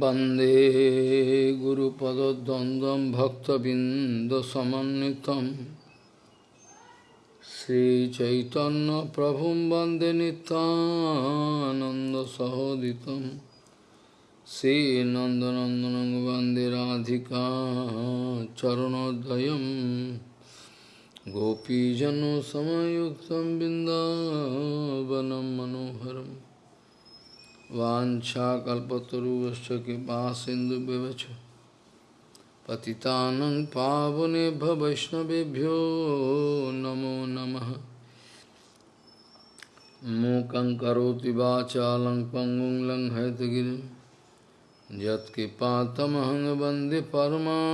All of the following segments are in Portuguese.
वंदे गुरुपदद्वन्द्वं भक्तबिन्दसमन्वितं। श्रीचैतन्यप्रभुं वंदे नितानन्दसहोदितं श्रीनन्दनन्दनं वंदे राधिका चरणोदयं। गोपीजनसमयुक्तं बिन्दावनं मनोहरम्। वाछाकल्पतरुश्च कृपा सिंधु व्यवच पतितानं पावनेभ्य वैष्णवेभ्यो नमो नमः। मूकं करोति वाचालं पङ्गुं लङ्घयतगिरिं। यत्कृपातमहं वंदे परमानन्दमाधवं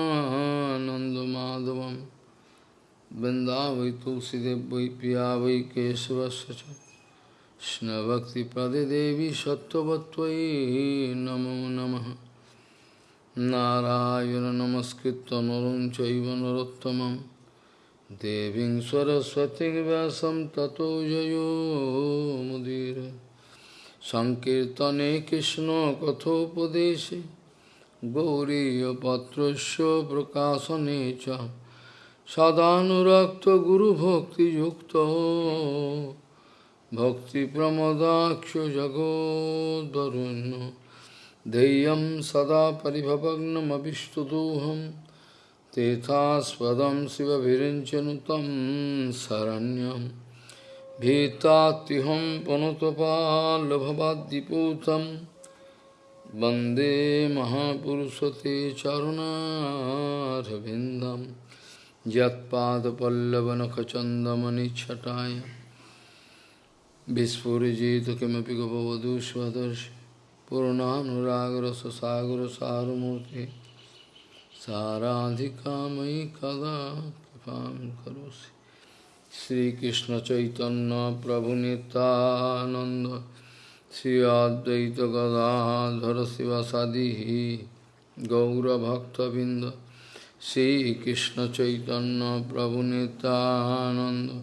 वृन्दावै तुलसीदेव वै पिया वै केशवस्य कृष्णभक्तिपदे देवी सत्त्ववत्त्वयि नमो नमः नारायण नमस्कृत्य नरं चैव नरोत्तमं देवीं सरस्वतीं व्यासं ततो जयो मुदीर सङ्कीर्तने कृष्णकथोपदेशे गौरीयपत्रस्य प्रकाशने च सदानुरक्तगुरुभक्तियुक्तो भक्तिप्रमदाक्ष जगोदरुण्य धैर्यं सदा परिभवग्नमभिष्टदोहं तेथास्पदं शिवभिरिञ्चनुतं शरण्यं भीतात्युहं पुनतपाल्भवाद्दिपूतं वंदे महापुरुषते चरुणारविन्दं यत्पादपल्लवनखचन्दमनिच्छटाय Vispurjita kimapi gopavadu swadarshi Purnanuраgara sagara saramurti Saradhikamai kada kipam karosi Sri Krishna Chaitanya Prabhu Nityananda Sri Advaita Gadadhara Sivasadihi Gaura Bhakta Binda Sri Krishna Chaitanya Prabhu Nityananda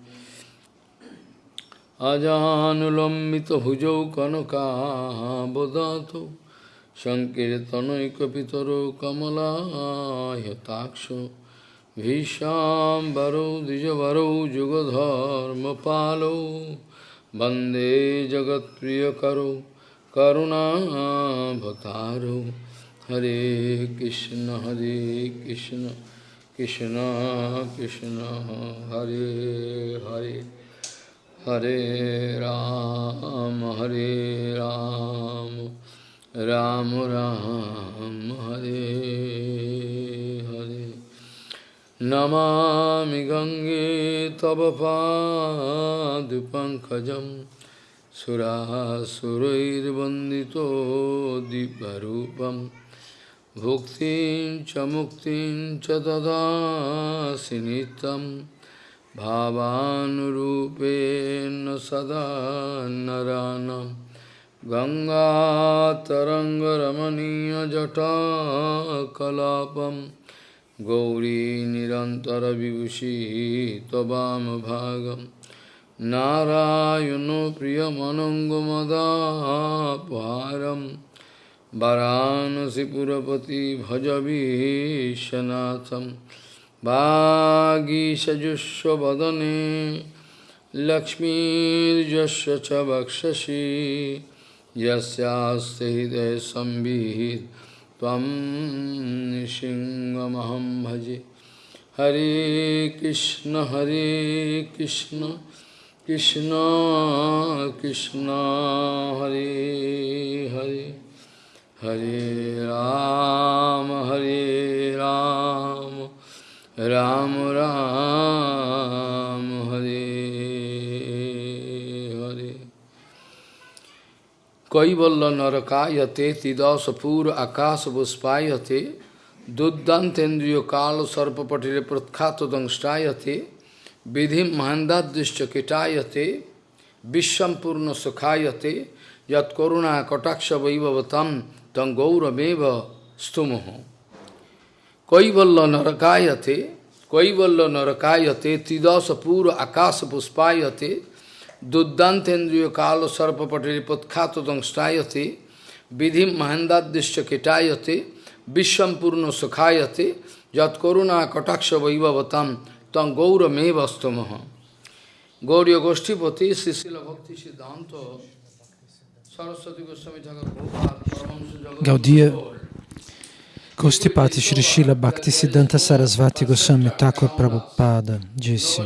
আজানুলম্বিত ভুজৌ কনকাবদাত সংকীর্তনৈকিতর কমলাহতাক্ষ ভীষাম্বরৌ দ্বিজবরৌ যুগধর্মপালৌ বন্দে জগৎপ্রিয়করৌ করুণাভতারৌ হরে কৃষ্ণ হরে কৃষ্ণ কৃষ্ণ কৃষ্ণ, হরে Hare. Hare Ram, Hare Ram, Ram Ram, Hare Hare. Namami Gange Tava Padupankajam Surasurair Vandito Diparupam Bhuktin Chamuktin Chadada Sinitam भावानुरूपेण सदा नरानं गङ्गातरङ्गरमणीयजटाकलापं गौरी निरन्तरविभूषी त्ववामभागं नारायणो प्रियमनङ्गमदापहारं वरानसिपुरपति भजवीशनाथम् বাগীষযুষ্ব বদনে লক্ষ্মীর্যস্ব চ বক্ষসি যস্যাস্তে হৃদয় সম্বিহিত ত্বম নৃসিংহমহম ভজে হরে কৃষ্ণ হরে কৃষ্ণ কৃষ্ণ কৃষ্ণ হরে হরে হরে রাম হরে রাম রাম রাম হরে হরে কৈবল্য নরকায়তে তিদশপুর আকাশ বুষ্পায়তে দুর্দান্তেন্দ্রীয় কাল সর্পপটিরে প্রখ্যাত দংষ্টায়তে বিধিম মহান্দাদৃশ্য কীটায়তে বিশ্বম্পূর্ণ সুখায়তে যৎকরুণা কটাক্ষ বৈভবতম তং গৌরমেব স্তুমহ कैवल्य नरकायते कैवल्य नरकायते त्रिदश पूर्व आकाश पुष्पायते दुर्दान्तेन्द्रिय काल सर्पपटे पत्खात दंष्टायते विधि महेंदादृश्य किटायते विश्वम पूर्ण सुखायते यत्कुणा कटाक्ष वैभवतम तम गौरमेव स्तम गौरी गोष्ठीपति शिशिल भक्ति सिद्धांत सरस्वती गोस्वामी Thakur Gaudía Gostipati Shri Srila Bhaktisiddhanta Sarasvati Goswami Thakur Prabhupada disse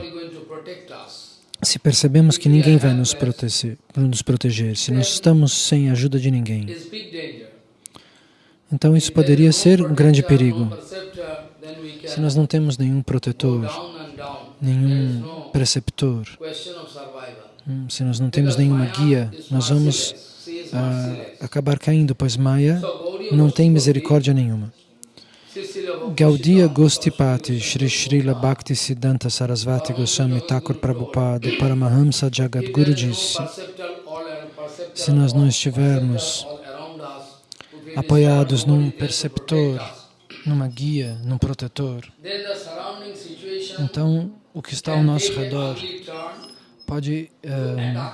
se percebemos que ninguém vai nos proteger, nos proteger, se nós estamos sem ajuda de ninguém, então isso poderia ser um grande perigo. Se nós não temos nenhum protetor, nenhum preceptor, hum, se nós não temos nenhuma guia, nós vamos ah, acabar caindo, pois Maya não tem misericórdia nenhuma. Gaudiya Gostipati Shri Srila Bhakti Siddhanta Sarasvati Goswami Thakur Prabhupada Paramahamsa Jagadguru disse se nós não estivermos apoiados num perceptor, numa guia, num protetor. Então, o que está ao nosso redor pode uh,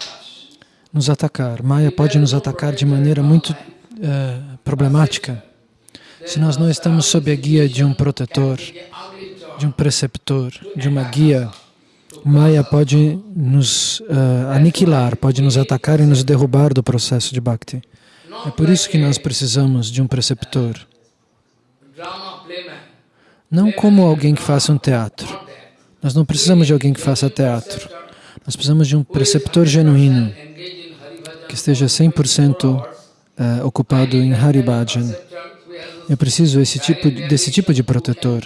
nos atacar. Maya pode nos atacar de maneira muito uh, problemática. Se nós não estamos sob a guia de um protetor, de um preceptor, de uma guia, Maya pode nos uh, aniquilar, pode nos atacar e nos derrubar do processo de Bhakti. É por isso que nós precisamos de um preceptor. Não como alguém que faça um teatro. Nós não precisamos de alguém que faça teatro. Nós precisamos de um preceptor genuíno, que esteja 100% uh, eh, ocupado em Haribhajan. Eu preciso tipo, desse tipo de protetor,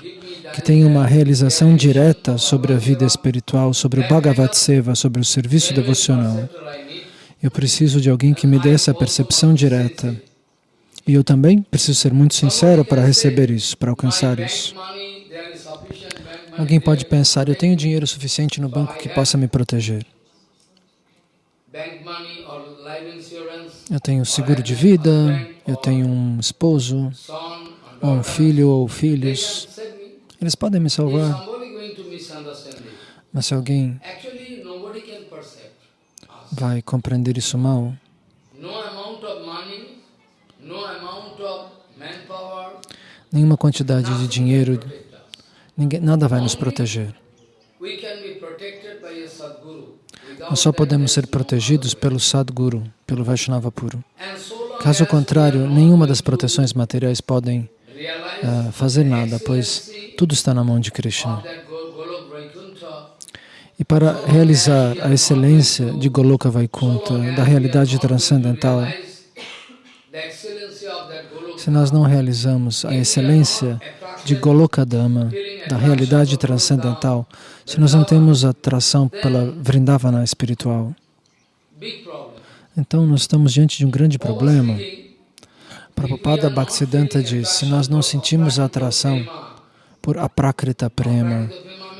que tenha uma realização direta sobre a vida espiritual, sobre o Bhagavat Seva, sobre o serviço devocional. Eu preciso de alguém que me dê essa percepção direta. E eu também preciso ser muito sincero para receber isso, para alcançar isso. Alguém pode pensar, eu tenho dinheiro suficiente no banco que possa me proteger. Eu tenho seguro de vida, eu tenho um esposo, ou um filho ou filhos. Eles podem me salvar. Mas se alguém vai compreender isso mal. Nenhuma quantidade de dinheiro, ninguém, nada vai nos proteger. Nós só podemos ser protegidos pelo Sadguru, pelo Vaishnava puro. Caso contrário, nenhuma das proteções materiais podem uh, fazer nada, pois tudo está na mão de Krishna. E para realizar a excelência de Goloka Vaikuntha, da realidade transcendental, se nós não realizamos a excelência de Goloka Dhamma, da realidade transcendental, se nós não temos atração pela Vrindavana espiritual, então nós estamos diante de um grande problema. Prabhupada Bhaktisiddhanta diz, se nós não sentimos a atração por aprakrita prema,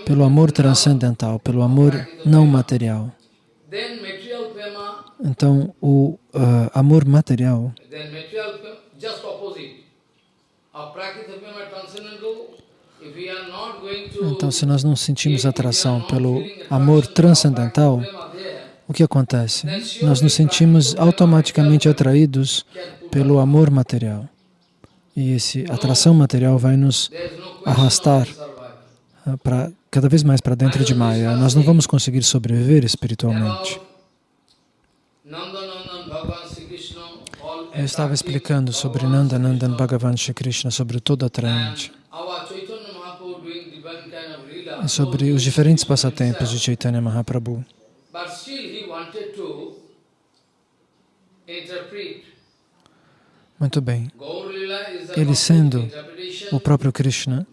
pelo amor transcendental, pelo amor não material. Então, o uh, amor material então, se nós não sentimos atração pelo amor transcendental, o que acontece? Nós nos sentimos automaticamente atraídos pelo amor material. E essa atração material vai nos arrastar uh, para cada vez mais para dentro de Maya, nós não vamos conseguir sobreviver espiritualmente. Eu estava explicando sobre Nanda Nandan Bhagavan Shri Krishna, sobre todo atraente, e sobre os diferentes passatempos de Chaitanya Mahaprabhu. Muito bem. Ele sendo o próprio Krishna,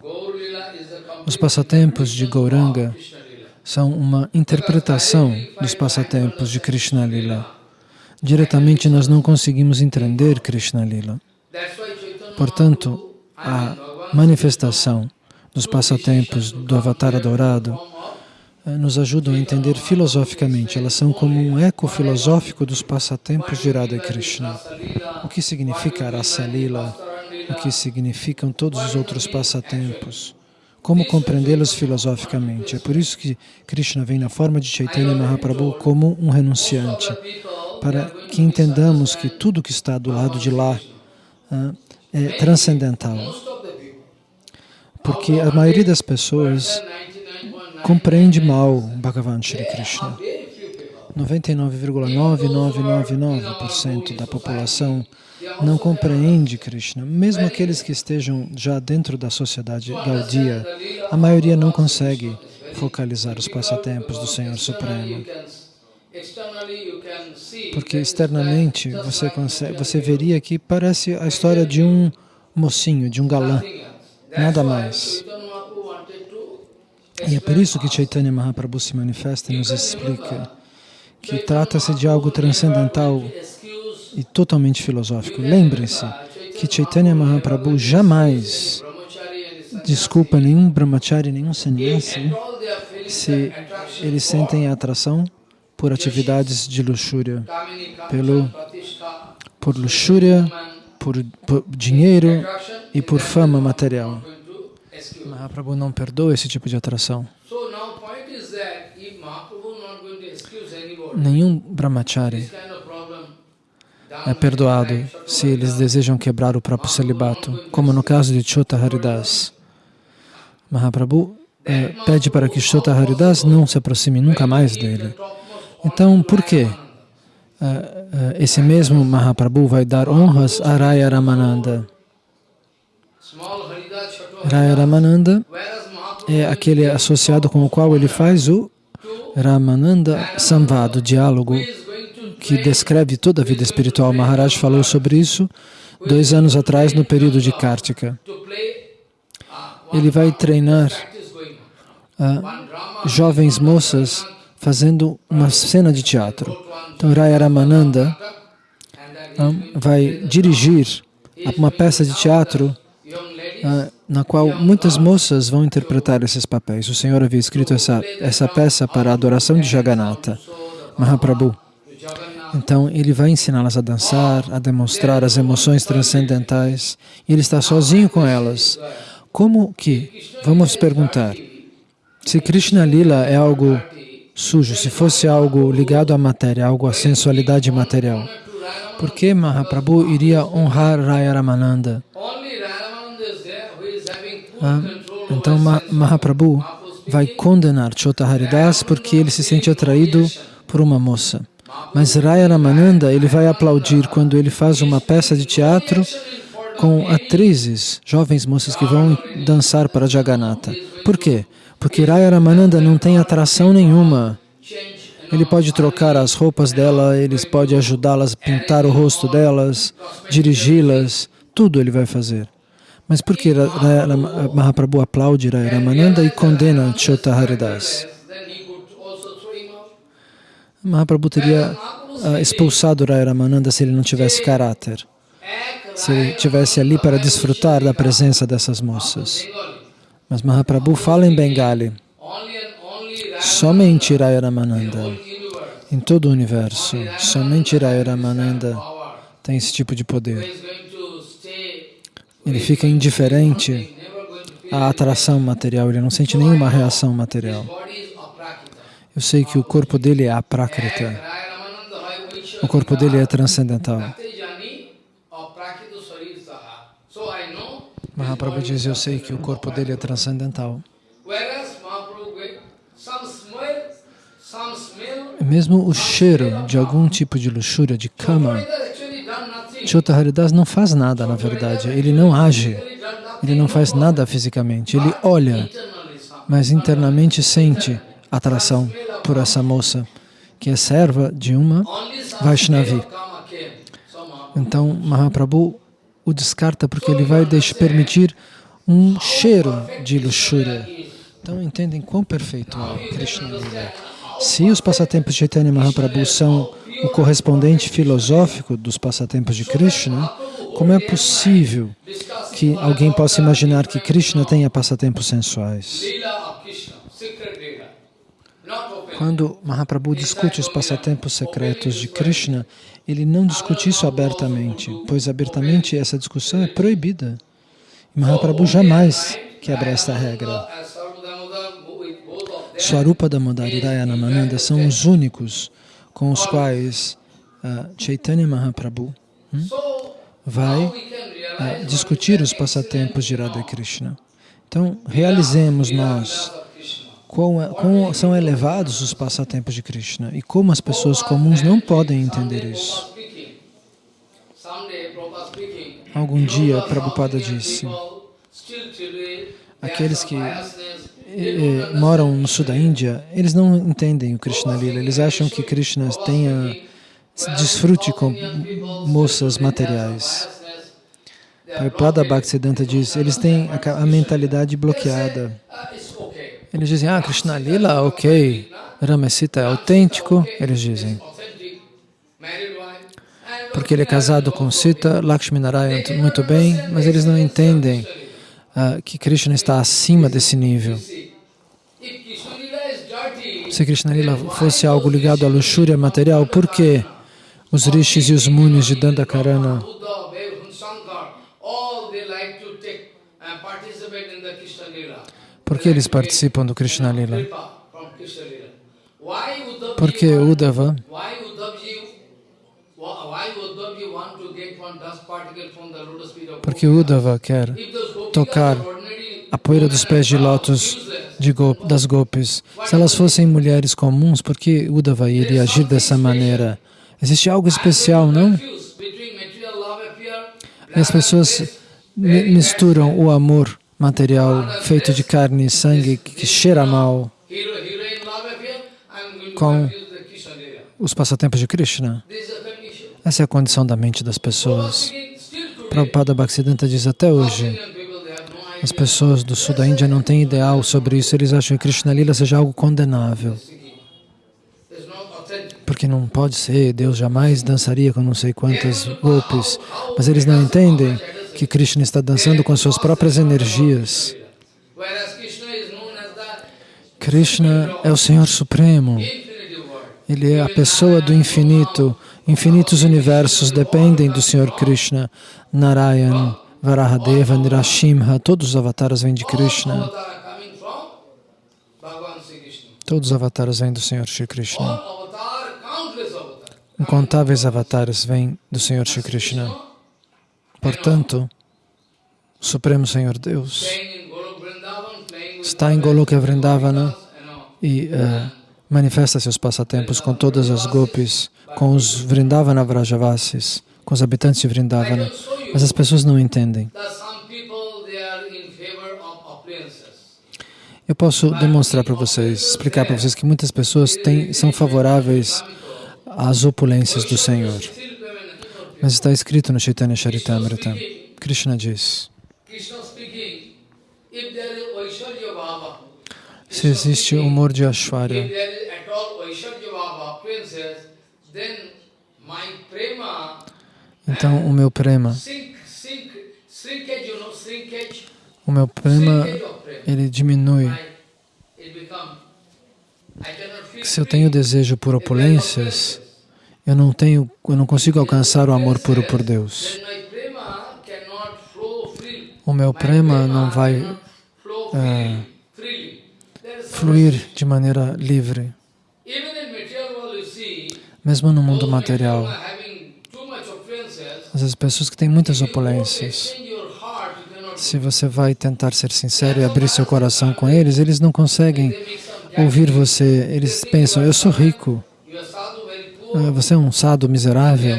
os passatempos de Gauranga são uma interpretação dos passatempos de Krishna Lila. Diretamente nós não conseguimos entender Krishna Lila. Portanto, a manifestação dos passatempos do Avatar adorado nos ajudam a entender filosoficamente. Elas são como um eco filosófico dos passatempos de Radha Krishna. O que significa Rasa Lila? O que significam todos os outros passatempos? Como compreendê-los filosoficamente? É por isso que Krishna vem na forma de Chaitanya Mahaprabhu como um renunciante, para que entendamos que tudo que está do lado de lá uh, é transcendental. Porque a maioria das pessoas compreende mal Bhagavan Shri Krishna. 99,9999% da população não compreende Krishna. Mesmo aqueles que estejam já dentro da sociedade Gaudia, a maioria não consegue focalizar os passatempos do Senhor Supremo. Porque externamente você, consegue, você veria que parece a história de um mocinho, de um galã, nada mais. E é por isso que Chaitanya Mahaprabhu se manifesta e nos explica que trata-se de algo transcendental e totalmente filosófico. Lembrem-se que Chaitanya Mahaprabhu jamais desculpa nenhum brahmachari, nenhum sannyasi se eles sentem atração por atividades de luxúria, pelo, por luxúria, por, por dinheiro e por fama material. Mahaprabhu não perdoa esse tipo de atração. Nenhum brahmachari é perdoado se eles desejam quebrar o próprio celibato, como no caso de Chota Haridas. Mahaprabhu é, pede para que Chota Haridas não se aproxime nunca mais dele. Então, por que é, é, esse mesmo Mahaprabhu vai dar honras a Raya Ramananda? Raya Ramananda é aquele associado com o qual ele faz o Ramananda o diálogo que descreve toda a vida espiritual. Maharaj falou sobre isso dois anos atrás, no período de Kartika. Ele vai treinar uh, jovens moças fazendo uma cena de teatro. Então, Raya Ramananda uh, vai dirigir uma peça de teatro uh, na qual muitas moças vão interpretar esses papéis. O Senhor havia escrito essa, essa peça para a adoração de Jagannatha, Mahaprabhu. Então, ele vai ensiná-las a dançar, a demonstrar as emoções transcendentais. E ele está sozinho com elas. Como que, vamos perguntar, se Krishna Lila é algo sujo, se fosse algo ligado à matéria, algo à sensualidade material, por que Mahaprabhu iria honrar Raya Ramananda? Ah, então Mahaprabhu vai condenar Chota Haridas porque ele se sente atraído por uma moça. Mas Raya Ramananda, ele vai aplaudir quando ele faz uma peça de teatro com atrizes, jovens moças que vão dançar para Jagannatha. Por quê? Porque Raya Ramananda não tem atração nenhuma. Ele pode trocar as roupas dela, ele pode ajudá-las a pintar o rosto delas, dirigi-las, tudo ele vai fazer. Mas por que Mahaprabhu aplaude Raya Ramananda e condena Chota Haridas? Mahaprabhu teria uh, expulsado Raya Ramananda se ele não tivesse caráter, se ele estivesse ali para desfrutar da presença dessas moças. Mas Mahaprabhu fala em Bengali, somente Raya Ramananda, em todo o universo, somente Raya Ramananda tem esse tipo de poder. Ele fica indiferente à atração material, ele não sente nenhuma reação material. Eu sei que o corpo dele é aprakrita. O corpo dele é transcendental. Mahaprabhu diz, eu sei que o corpo dele é transcendental. Mesmo o cheiro de algum tipo de luxúria, de cama, Chota Haridas não faz nada, na verdade. Ele não age, ele não faz nada fisicamente. Ele olha, mas internamente sente atração por essa moça, que é serva de uma Vaishnavi. Então, Mahaprabhu o descarta porque ele vai permitir um cheiro de luxúria. Então, entendem quão perfeito é Krishna. Se os passatempos de Chaitanya Mahaprabhu são o correspondente filosófico dos passatempos de Krishna, como é possível que alguém possa imaginar que Krishna tenha passatempos sensuais. Quando Mahaprabhu discute os passatempos secretos de Krishna, ele não discute isso abertamente, pois abertamente essa discussão é proibida. E Mahaprabhu jamais quebra esta regra. Swarupa Damodar e Rayanananda são os únicos com os quais ah, Chaitanya Mahaprabhu so vai realize discutir os passatempos de Radha Krishna. Então, realizemos nós é- quão são elevados os passatempos de Krishna e como as pessoas comuns não podem entender isso. Algum dia, Prabhupada disse, aqueles que moram no sul da Índia, eles não entendem o Krishna Lila, eles acham que Krishna tenha desfrute com moças materiais. Prabhupada Bhaktisiddhanta diz, eles têm a, a mentalidade bloqueada. Eles dizem, ah, Krishna Lila, ok, Ramesita é autêntico, eles dizem, porque ele é casado com Sita, Lakshmi Narayan, tudo muito bem, mas eles não entendem ah, que Krishna está acima desse nível. Se Krishna Lila fosse algo ligado à luxúria material, por que os rishis e os munis de Dandakarana. Por que eles participam do Krishna Lila? Kripa from Krishna Lila. Why Uddhav Por que Uddhava, porque? Uddhava quer tocar a poeira dos pés de lótus de go- das gopis? Se elas fossem mulheres comuns, por que Uddhava iria agir dessa maneira? Existe algo especial, não? E as pessoas mi- misturam o amor material feito de carne e sangue que cheira mal Com- os passatempos de Krishna. Essa é a condição da mente das pessoas. Prabhupada Bhaktisiddhanta diz até hoje, as pessoas do sul da Índia não têm ideal sobre isso, eles acham que Krishna Lila seja algo condenável. Porque não pode ser, Deus jamais dançaria com não sei quantas golpes. Mas eles não entendem que Krishna está dançando com suas próprias energias. Krishna é o Senhor Supremo. Ele é a pessoa do infinito. Infinitos universos dependem do Senhor Krishna. Narayan, Varahadeva, Nirashimha, todos os avataras vêm de Krishna. Todos os avataras vêm do Senhor Shri Krishna. Incontáveis avatares vêm do Senhor Shri Krishna. Portanto, o Supremo Senhor Deus está em Goloka Vrindavana e eh, manifesta seus passatempos com todas as gopis, com os Vrindavana Vrajavasis, com os habitantes de Vrindavana. Mas as pessoas não entendem. Eu posso demonstrar para vocês, explicar para vocês que muitas pessoas têm, são favoráveis às opulências do Senhor. Mas está escrito no Chaitanya Charitamrita. Krishna diz, se existe humor de Ashwarya, então o meu prema, o meu prema, ele diminui. Se eu tenho desejo por opulências, eu não tenho, eu não consigo alcançar o amor puro por Deus. O meu prema não vai some fluir de maneira livre. Mesmo no mundo material, offenses. as pessoas que têm muitas opulências, se você vai tentar ser sincero e abrir seu coração com eles, eles não conseguem ouvir você. Eles pensam, eu sou rico, ah, você é um sado miserável.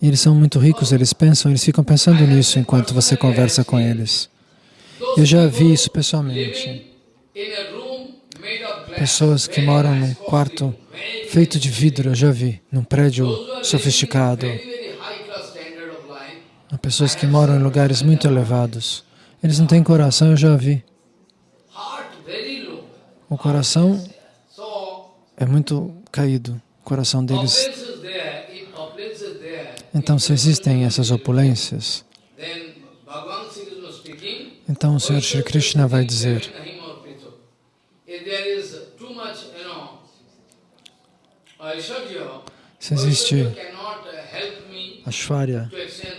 E eles são muito ricos, eles pensam, eles ficam pensando nisso enquanto você conversa com eles. Eu já vi isso pessoalmente. Pessoas que moram num quarto feito de vidro, eu já vi, num prédio sofisticado. Há pessoas que moram em lugares muito elevados. Eles não têm coração, eu já vi. O coração é muito caído. O coração deles. Então, se existem essas opulências, Então o Senhor Shri Krishna vai dizer, se existe Extend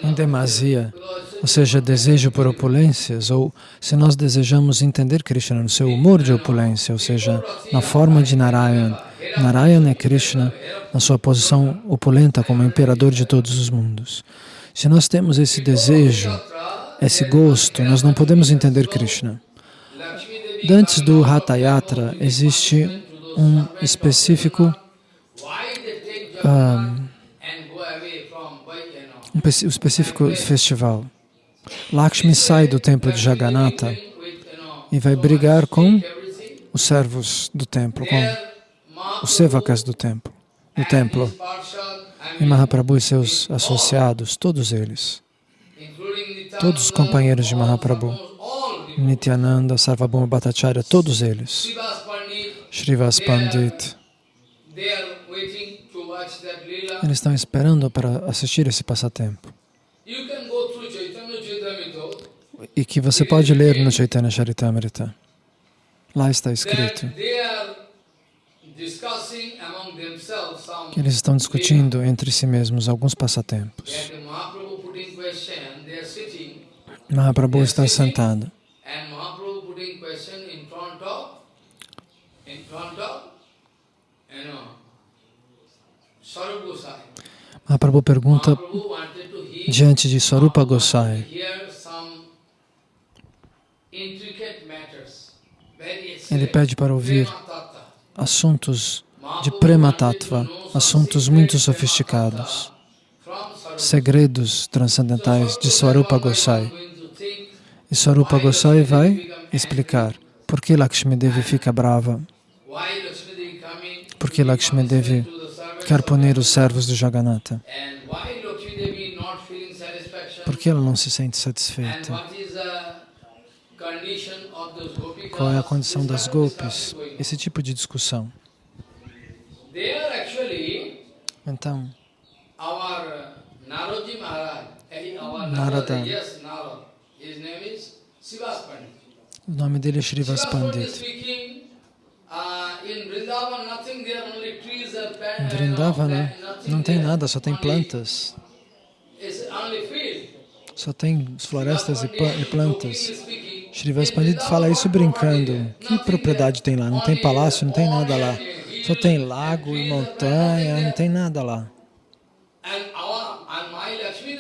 em demasia, ou seja, desejo por opulências, ou se nós desejamos entender Krishna no seu humor de opulência, ou seja, na forma de Narayan. Narayan é Krishna na sua posição opulenta como imperador de todos os mundos. Se nós temos esse desejo, esse gosto, nós não podemos entender Krishna. Lakshmi Devi Antes do Hatha Yatra, existe um específico, why um pe- específico festival. Lakshmi sai do templo de Jagannatha e vai brigar com os servos do templo, com os sevakas do templo, do templo. E Mahaprabhu e seus associados, todos eles, todos os companheiros de Mahaprabhu, Nityananda, Sarvabhauma Bhattacharya, todos eles, Srivas Pandit, Eles estão esperando para assistir esse passatempo. E que você pode ler no Chaitanya Charitamrita. Lá está escrito. que Eles estão discutindo entre si mesmos alguns passatempos. Mahaprabhu está sentado and Mahaprabhu putting question in front of, in front of, you know, Sarup Gosai. Mahaprabhu pergunta diante de Swarupa Gosai. Ele pede para ouvir assuntos de Prema Tattva, assuntos muito sofisticados, segredos transcendentais de Swarupa Gosai. E Swarupa Gosai vai explicar por que Lakshmi Devi fica brava, por que Lakshmi Devi quer punir os servos de Jagannatha, por que ela não se sente satisfeita, qual é a condição das golpes, esse tipo de discussão. Então, eh, Narada. O nome dele é Srivas Pandit Em plants Vrindavana nothing não tem nada, só tem plantas, só tem florestas e, e plantas. Srivas Pandit fala isso brincando. Que propriedade tem lá? Não tem palácio, não tem nada lá. Só tem lago e montanha, não tem nada lá.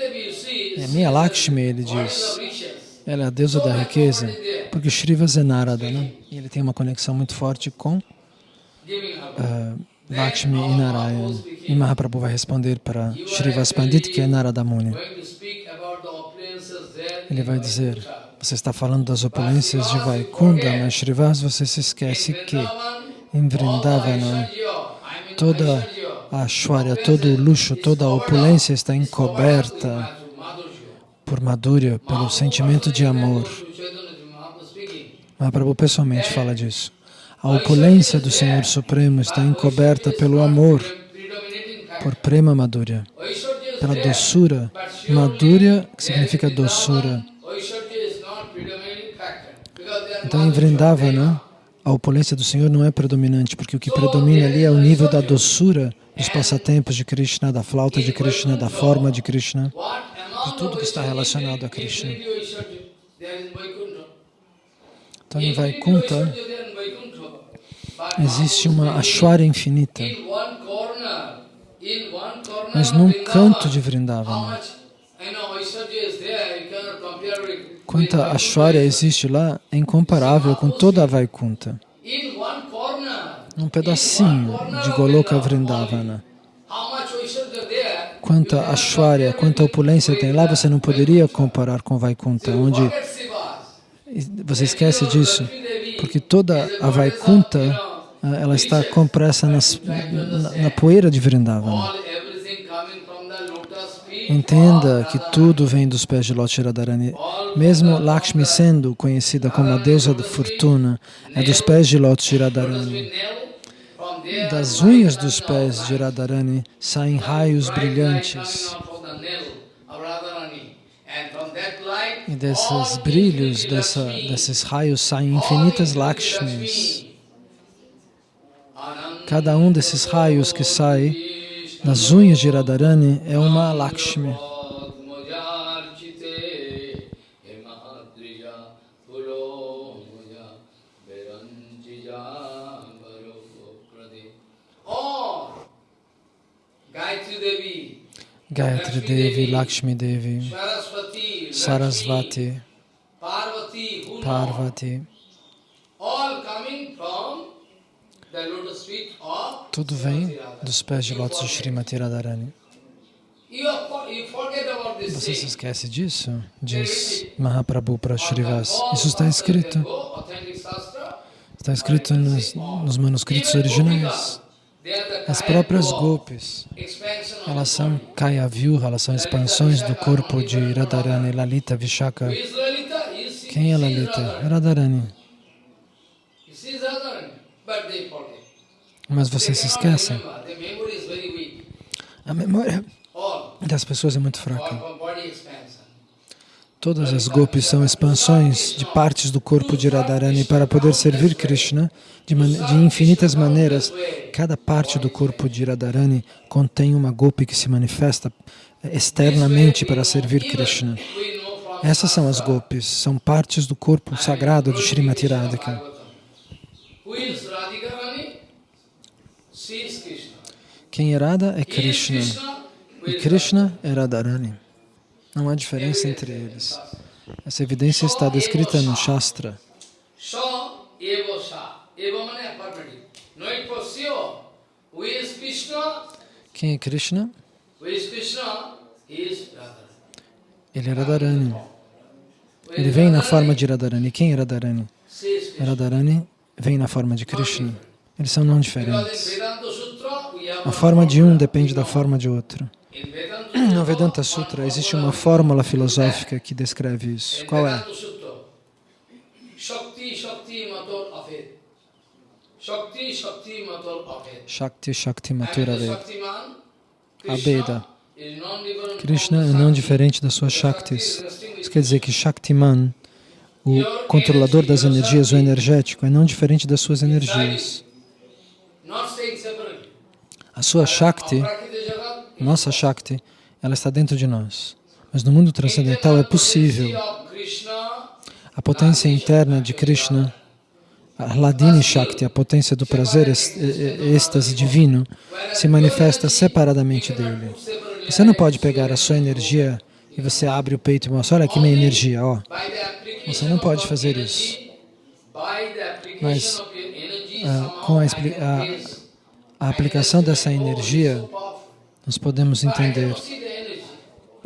You see, É a minha Lakshmi, ele diz. Ela é a deusa da riqueza, porque Srivas é Narada, né? E ele tem uma conexão muito forte com ah, Lakshmi e Narayan. E Mahaprabhu vai responder para Srivas Pandit, que é Narada Muni. Ele vai dizer, você está falando das opulências de Vaikunda, mas Srivas você se esquece que em Vrindavana toda a Ashwarya, todo o luxo, toda a opulência está encoberta por Madhurya, pelo sentimento de amor. Mahaprabhu pessoalmente fala disso. A opulência do Senhor Supremo está encoberta pelo amor, por Prema Madhurya, pela doçura. Madhurya significa doçura. Então em Vrindavana, a opulência do Senhor não é predominante, porque o que predomina ali é o nível da doçura dos passatempos de Krishna, da flauta de Krishna, da forma de Krishna. de tudo que está relacionado a Krishna. Então em Vaikuntha existe uma Ashwarya infinita, mas num canto de Vrindavana. Quanta Ashwarya existe lá é incomparável com toda a Vaikuntha. Num pedacinho de Goloka Vrindavana. Quanta Ashwarya, quanta opulência tem lá, você não poderia comparar com Vaikuntha, onde você esquece disso, porque toda a Vaikuntha ah, ela está compressa nas, na, na poeira de Vrindavana. Entenda que tudo vem dos pés de Loti Radharani. Mesmo Lakshmi sendo conhecida como a deusa da fortuna, é dos pés de Loti Radharani. Das unhas dos pés de Radharani saem raios brilhantes. E desses brilhos, dessa, desses raios saem infinitas Lakshmis. Cada um desses raios que sai das unhas de Radharani é uma Lakshmi. Gayatri Devi, Lakshmi Devi, Sarasvati, Parvati, tudo vem dos pés de lótus de Srimati Radharani. Você se esquece disso? Diz Mahaprabhu para Srivas. Isso está escrito. Está escrito nos, nos manuscritos originais. As próprias gopis, elas são Kaya Vyuha, elas são expansões do corpo de Radharani, Lalita, Vishaka. Quem é Lalita? Radharani. Mas você se esquece. A memória das pessoas é muito fraca. Todas as gopis são expansões de partes do corpo de Radharani para poder servir Krishna de, de, infinitas maneiras. Cada parte do corpo de Radharani contém uma gopi que se manifesta externamente para servir Krishna. Essas são as gopis, são partes do corpo sagrado de Srimati Radhika. Quem é Radha é Krishna e Krishna é Radharani. Não há diferença entre eles. Essa evidência está descrita no Shastra. Quem é Krishna? Ele é Radharani. Ele vem na forma de Radharani. Quem é Radharani? Radharani vem na forma de Krishna. Eles são não diferentes. A forma de um depende da forma de outro. No Vedanta Sutra existe uma fórmula filosófica que descreve isso. Qual é? Shakti Shakti Matur Aved. Abeda. Krishna é não diferente das suas Shaktis. Isso quer dizer que Shaktiman, o controlador das energias, o energético, é não diferente das suas energias. A sua Shakti, nossa Shakti, ela está dentro de nós. Mas no mundo transcendental é possível. A potência interna de Krishna, a Hladini Shakti, a potência do prazer, êxtase divino, se manifesta separadamente dele. Você não pode pegar a sua energia e você abre o peito e mostra, olha aqui minha energia, ó. Você não pode fazer isso. Mas ah, com a, a, a aplicação dessa energia, nós podemos entender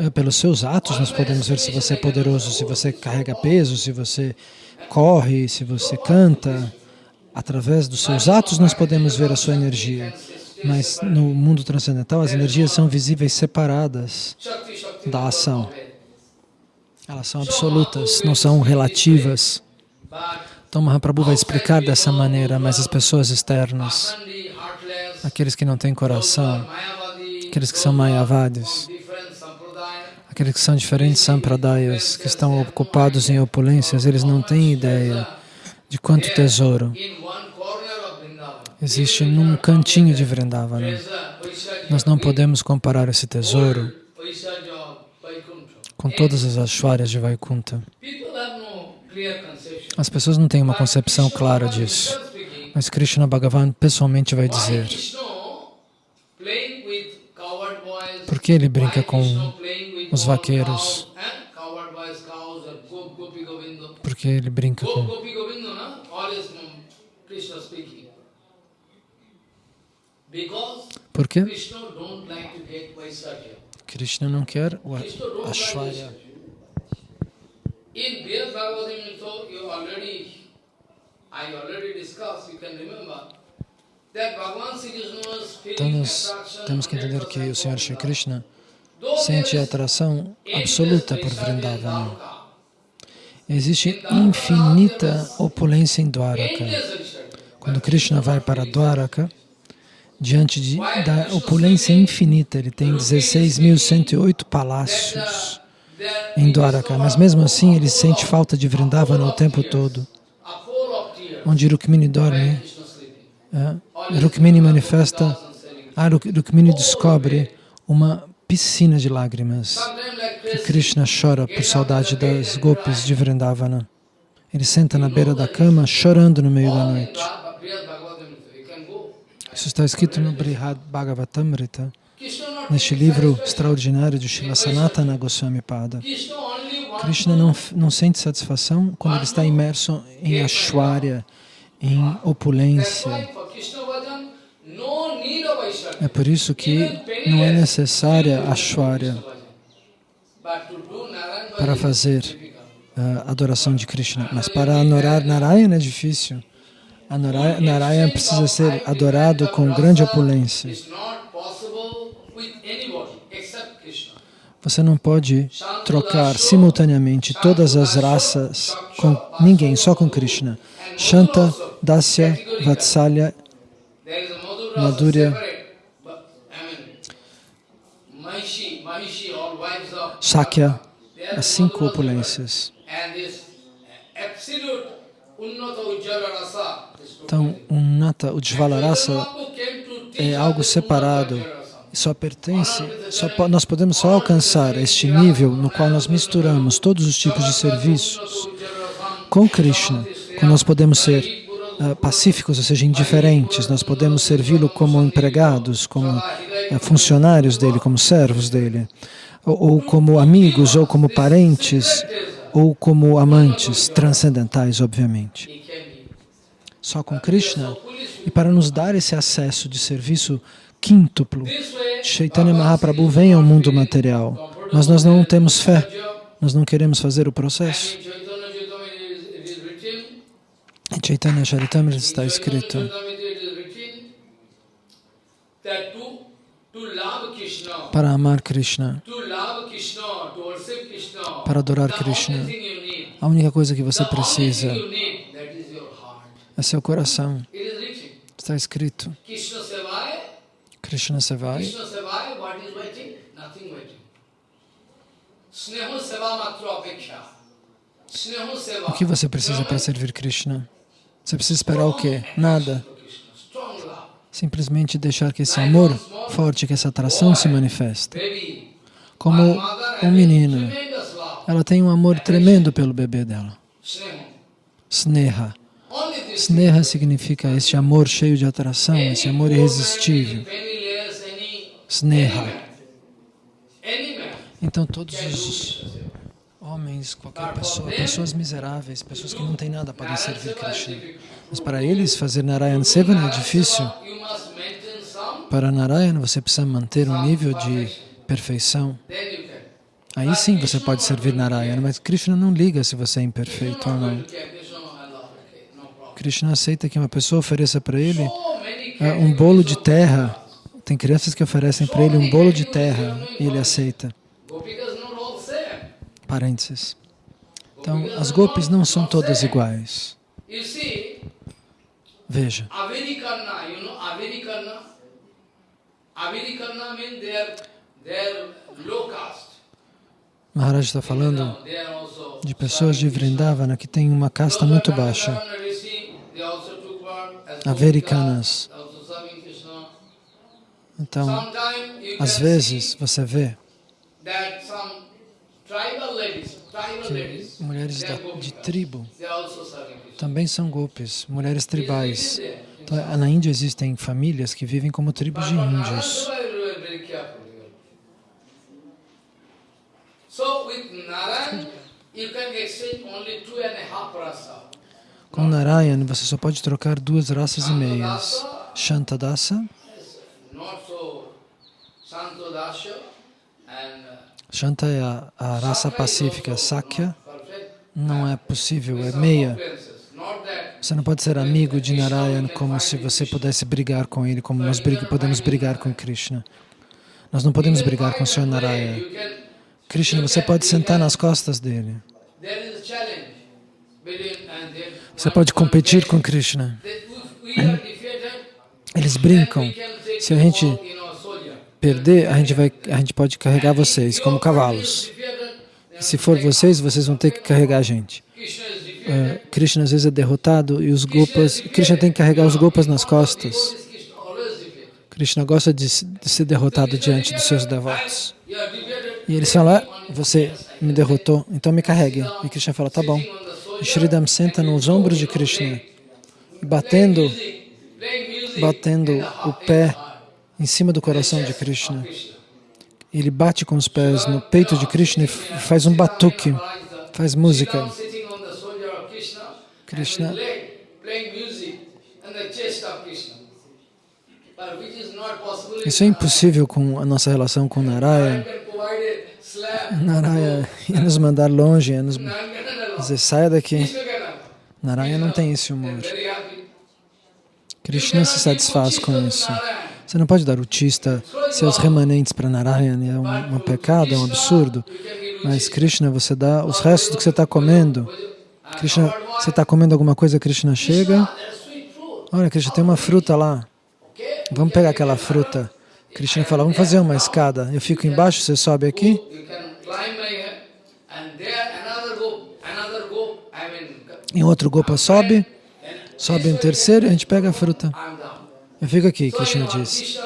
pelos seus atos nós podemos ver se você é poderoso, se você carrega peso, se você corre, se você canta. Através dos seus atos nós podemos ver a sua energia. Mas no mundo transcendental as energias são visíveis separadas da ação. Elas são absolutas, não são relativas. Então Mahaprabhu vai explicar dessa maneira, mas as pessoas externas, aqueles que não têm coração, aqueles que são mayavadis, aqueles que são diferentes sampradayas, que estão ocupados em opulências, eles não têm ideia de quanto tesouro existe num cantinho de Vrindavana. Nós não podemos comparar esse tesouro com todas as Ashwaryas de Vaikunta. As pessoas não têm uma concepção clara disso, mas Krishna Bhagavan pessoalmente vai dizer por que ele brinca com os vaqueiros? Porque ele brinca com... Por quê? Krishna não quer o Ashwarya. In Vyas Bhagavatam, so you already, I already discussed, you can remember, então nós temos que entender que o Senhor Shri Krishna sente atração absoluta por Vrindavana. Existe infinita opulência em Dwaraka. Quando Krishna vai para Dwaraka, diante de, da opulência infinita, ele tem 16.108 palácios. em Dwaraka, mas mesmo assim ele sente falta de Vrindavana o tempo todo. Onde Rukmini dorme, é, Rukmini manifesta, ah, Rukmini descobre uma piscina de lágrimas. E Krishna chora por saudade das gopis de Vrindavana. Ele senta na beira da cama chorando no meio da noite. Isso está escrito no Brihad Bhagavatamrita, neste livro extraordinário de Srila Sanatana Goswami Pada. Krishna não, não sente satisfação quando ele está imerso em Ashwarya, em opulência. É por isso que não é necessária Ashwarya para fazer a adoração de Krishna. Mas para adorar Narayana é difícil. A Narayana precisa ser adorado com grande opulência. Você não pode trocar simultaneamente todas as raças com ninguém, só com Krishna. Shanta, Dasya, Vatsalya, Madhurya, Sakya, as cinco opulências. Então, Unnata Ujjvala Rasa é algo separado só pertence, só, nós podemos só alcançar este nível no qual nós misturamos todos os tipos de serviços com Krishna, quando nós podemos ser uh, pacíficos, ou seja, indiferentes, nós podemos servi-lo como empregados, como uh, funcionários dele, como servos dele, ou, ou como amigos, ou como parentes, ou como amantes transcendentais, obviamente. Só com Krishna. E para nos dar esse acesso de serviço quíntuplo. Chaitanya Mahaprabhu vem ao mundo material, mas nós não temos fé, nós não queremos fazer o processo. Em Chaitanya Charitamrita está escrito para amar Krishna, para adorar Krishna, a única coisa que você precisa é seu coração. Está escrito. Krishna Sevai. O que você precisa para servir Krishna? Você precisa esperar o quê? Nada. Simplesmente deixar que esse amor forte, que essa atração se manifeste. Como um menino, ela tem um amor tremendo pelo bebê dela. Sneha. Sneha significa esse amor cheio de atração, esse amor irresistível. Sneha. Então todos os homens, qualquer pessoa, pessoas miseráveis, pessoas que não têm nada podem servir Krishna. Mas para eles fazer Narayana Sevana é difícil. Para Narayana você precisa manter um nível de perfeição. Aí sim você pode servir Narayana, mas Krishna não liga se você é imperfeito ou não. Krishna aceita que uma pessoa ofereça para ele uh, um bolo de terra tem crianças que oferecem para ele um bolo de terra e ele aceita. Parênteses. Então, as golpes não são todas iguais. Veja. Maharaj está falando de pessoas de Vrindavana que têm uma casta muito baixa. Americanas. Então, às vezes você vê que mulheres da, de tribo. Também são golpes, mulheres tribais. Então, na Índia existem famílias que vivem como tribos de índios. Com Narayan, você só pode trocar duas raças e meias. Shantadasa Shanta é a, raça pacífica, Sakya não é possível, é meia. Você não pode ser amigo de Narayan como se você pudesse brigar com ele, como nós podemos brigar com Krishna. Nós não podemos brigar com o Senhor Narayana. Krishna, você pode sentar nas costas dele. Você pode competir com Krishna. Eles brincam. Se a gente perder, a gente, vai, a gente pode carregar vocês como cavalos. Se for vocês, vocês vão ter que carregar a gente. Uh, Krishna às vezes é derrotado e os gopas, Krishna tem que carregar os gopas nas costas. Krishna gosta de, de ser derrotado diante dos seus devotos. E eles falam, ah, você me derrotou, então me carregue. E Krishna fala, tá bom. E shoulder, Sridham senta nos ombros de Krishna, batendo, batendo o pé. Em cima do coração de Krishna. Ele bate com os pés no peito de Krishna e faz um batuque, faz música. Krishna, Isso é impossível com a nossa relação com Narayana. Narayana ia nos mandar longe, ia nos dizer, saia daqui. Narayana não tem esse humor. Krishna se satisfaz com isso. Você não pode dar o tista, seus remanentes para Narayana, é um, um pecado, é um absurdo. Mas Krishna, você dá os restos do que você está comendo. Krishna, você está comendo alguma coisa, Krishna chega. Olha, Krishna, tem uma fruta lá. Vamos pegar aquela fruta. Krishna fala, vamos fazer uma escada. Eu fico embaixo, você sobe aqui. E outro Gopa sobe, sobe um terceiro e a gente pega a fruta. Eu fico aqui, Krishna diz.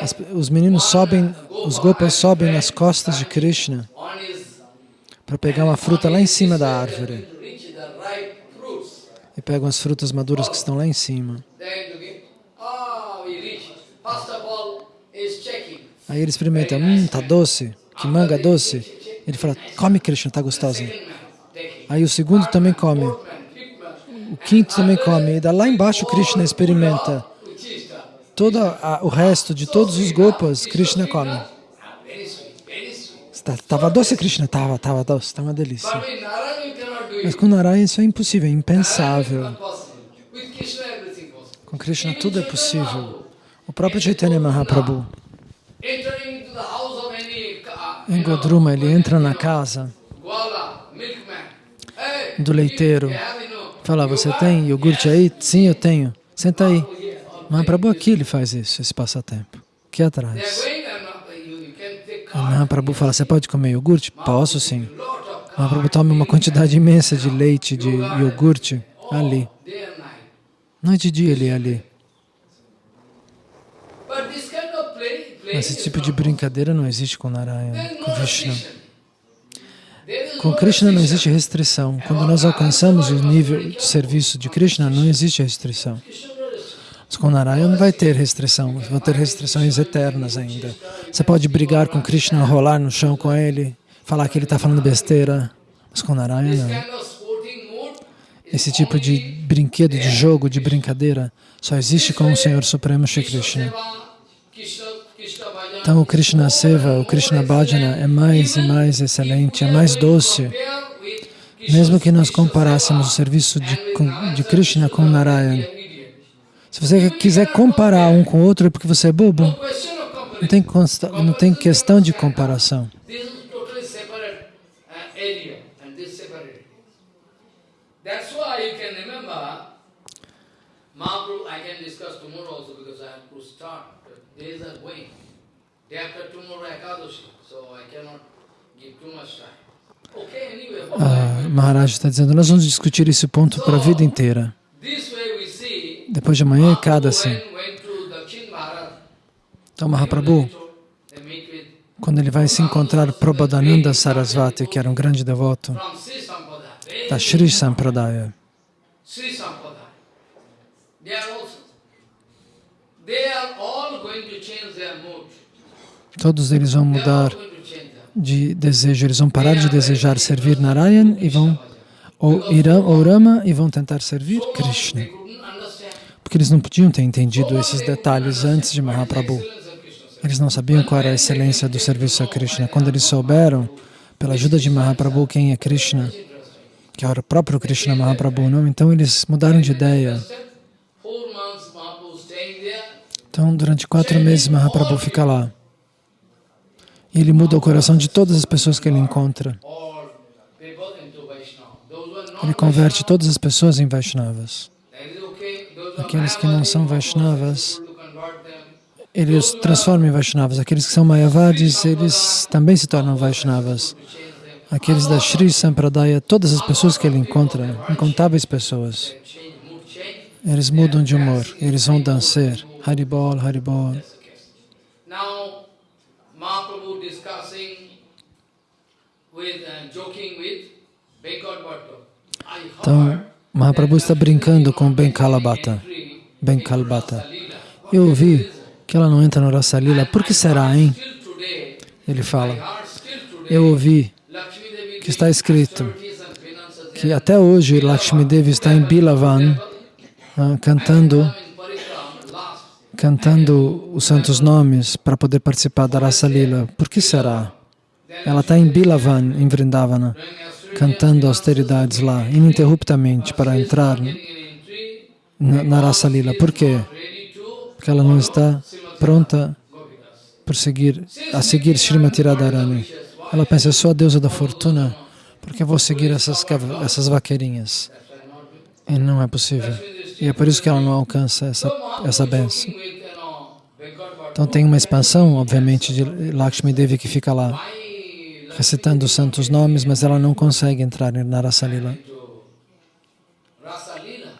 As- os meninos sobem, os Gopas sobem nas costas de Krishna para pegar uma fruta lá em cima da árvore. E pegam as frutas maduras que estão lá em cima. Aí ele experimenta, hum, tá doce, que manga doce. Ele fala, come Krishna, tá gostosa. Aí o segundo também come, o quinto também come. E lá embaixo Krishna experimenta. Todo a- o resto de todos os Gopas, Krishna come. ah, very sweet, very sweet. Tá- Tava doce, Krishna? Tava, tava doce, tá uma delícia. Mas com Narayana isso é impossível, é impensável. Com Krishna tudo é possível. O próprio Chaitanya Mahaprabhu, em Godruma, ele entra na casa do leiteiro. Fala, você tem iogurte aí? Sim, eu tenho. Senta aí. Mahaprabhu aqui ele faz isso, esse passatempo. Aqui are atrás. O. Mahaprabhu fala, você pode comer iogurte? Posso sim. Mahaprabhu toma uma quantidade imensa de leite, de iogurte, ali. Noite e dia ele é ali. Esse tipo de brincadeira não existe com Narayana, com is Com Krishna não existe restrição. Quando nós alcançamos o nível de serviço de Krishna, não existe restrição. Narayana não vai ter restrição, vão ter restrições eternas ainda. Você pode brigar com Krishna, rolar no chão com ele, falar que ele está falando besteira, mas This não. Esse tipo de brinquedo, de jogo, de brincadeira, só existe com o Senhor Supremo Shri Krishna. Então o Krishna Seva, o Krishna Bhajana é mais e mais excelente, é mais doce. Mesmo que nós comparássemos o serviço de, de Krishna com Narayana. Se você quiser comparar um com o outro é porque você é bobo. Não tem, consta- não tem questão de comparação. Ah, Maharaj está dizendo, nós vamos discutir esse ponto para a vida inteira. this way we see Depois de amanhã é to Dakshin Bharat. Então Mahaprabhu, quando ele vai se encontrar Prabodhananda Sarasvati, que era um grande devoto da Sri Sampradaya, Sri Sampradaya. Todos eles vão mudar de desejo, eles vão parar de desejar servir Narayan e vão ou irão ou Rama e vão tentar servir Krishna. Porque eles não podiam ter entendido esses detalhes antes de Mahaprabhu. Eles não sabiam qual era a excelência do serviço a Krishna. Quando eles souberam, pela ajuda de Mahaprabhu, quem é Krishna, que era o próprio Krishna Mahaprabhu, não? Então eles mudaram de ideia. Então, durante quatro meses, Mahaprabhu fica lá. E ele muda o coração de todas as pessoas que ele encontra. Ele converte todas as pessoas em Vaishnavas. that is okay. Those who are Aqueles que não são Vaishnavas, ele os transforma em Vaishnavas. Aqueles que são Mayavadis, eles também se tornam Vaishnavas. aqueles da Sri Sampradaya, todas as pessoas que ele encontra, incontáveis pessoas, eles mudam de humor, eles vão dançar. Haribol, Haribol. Mahaprabhu discussing with, uh, joking with Venkot Bhattu. I heard Mahaprabhu está brincando com Ben Kalabata. Ben Kalbata. Eu ouvi que ela não entra no Rasa Lila. Por que será, hein? Ele fala. Eu ouvi que está escrito que até hoje Lakshmi Devi está em Bilavan ah, cantando, cantando os santos nomes para poder participar da Rasa Lila. Por que será? Ela está em Bilavan, em Vrindavana, cantando austeridades lá, ininterruptamente, para entrar na, na Rasa Lila. Por quê? Porque ela não está pronta por seguir, a seguir Srimati Radharani. Ela pensa, sou a deusa da fortuna, porque eu vou seguir essas, essas vaqueirinhas. E não é possível. E é por isso que ela não alcança essa, essa benção. Então tem uma expansão, obviamente, de Lakshmi Devi que fica lá recitando os santos nomes, mas ela não consegue entrar na Rasa Lila. to Rasa Lila.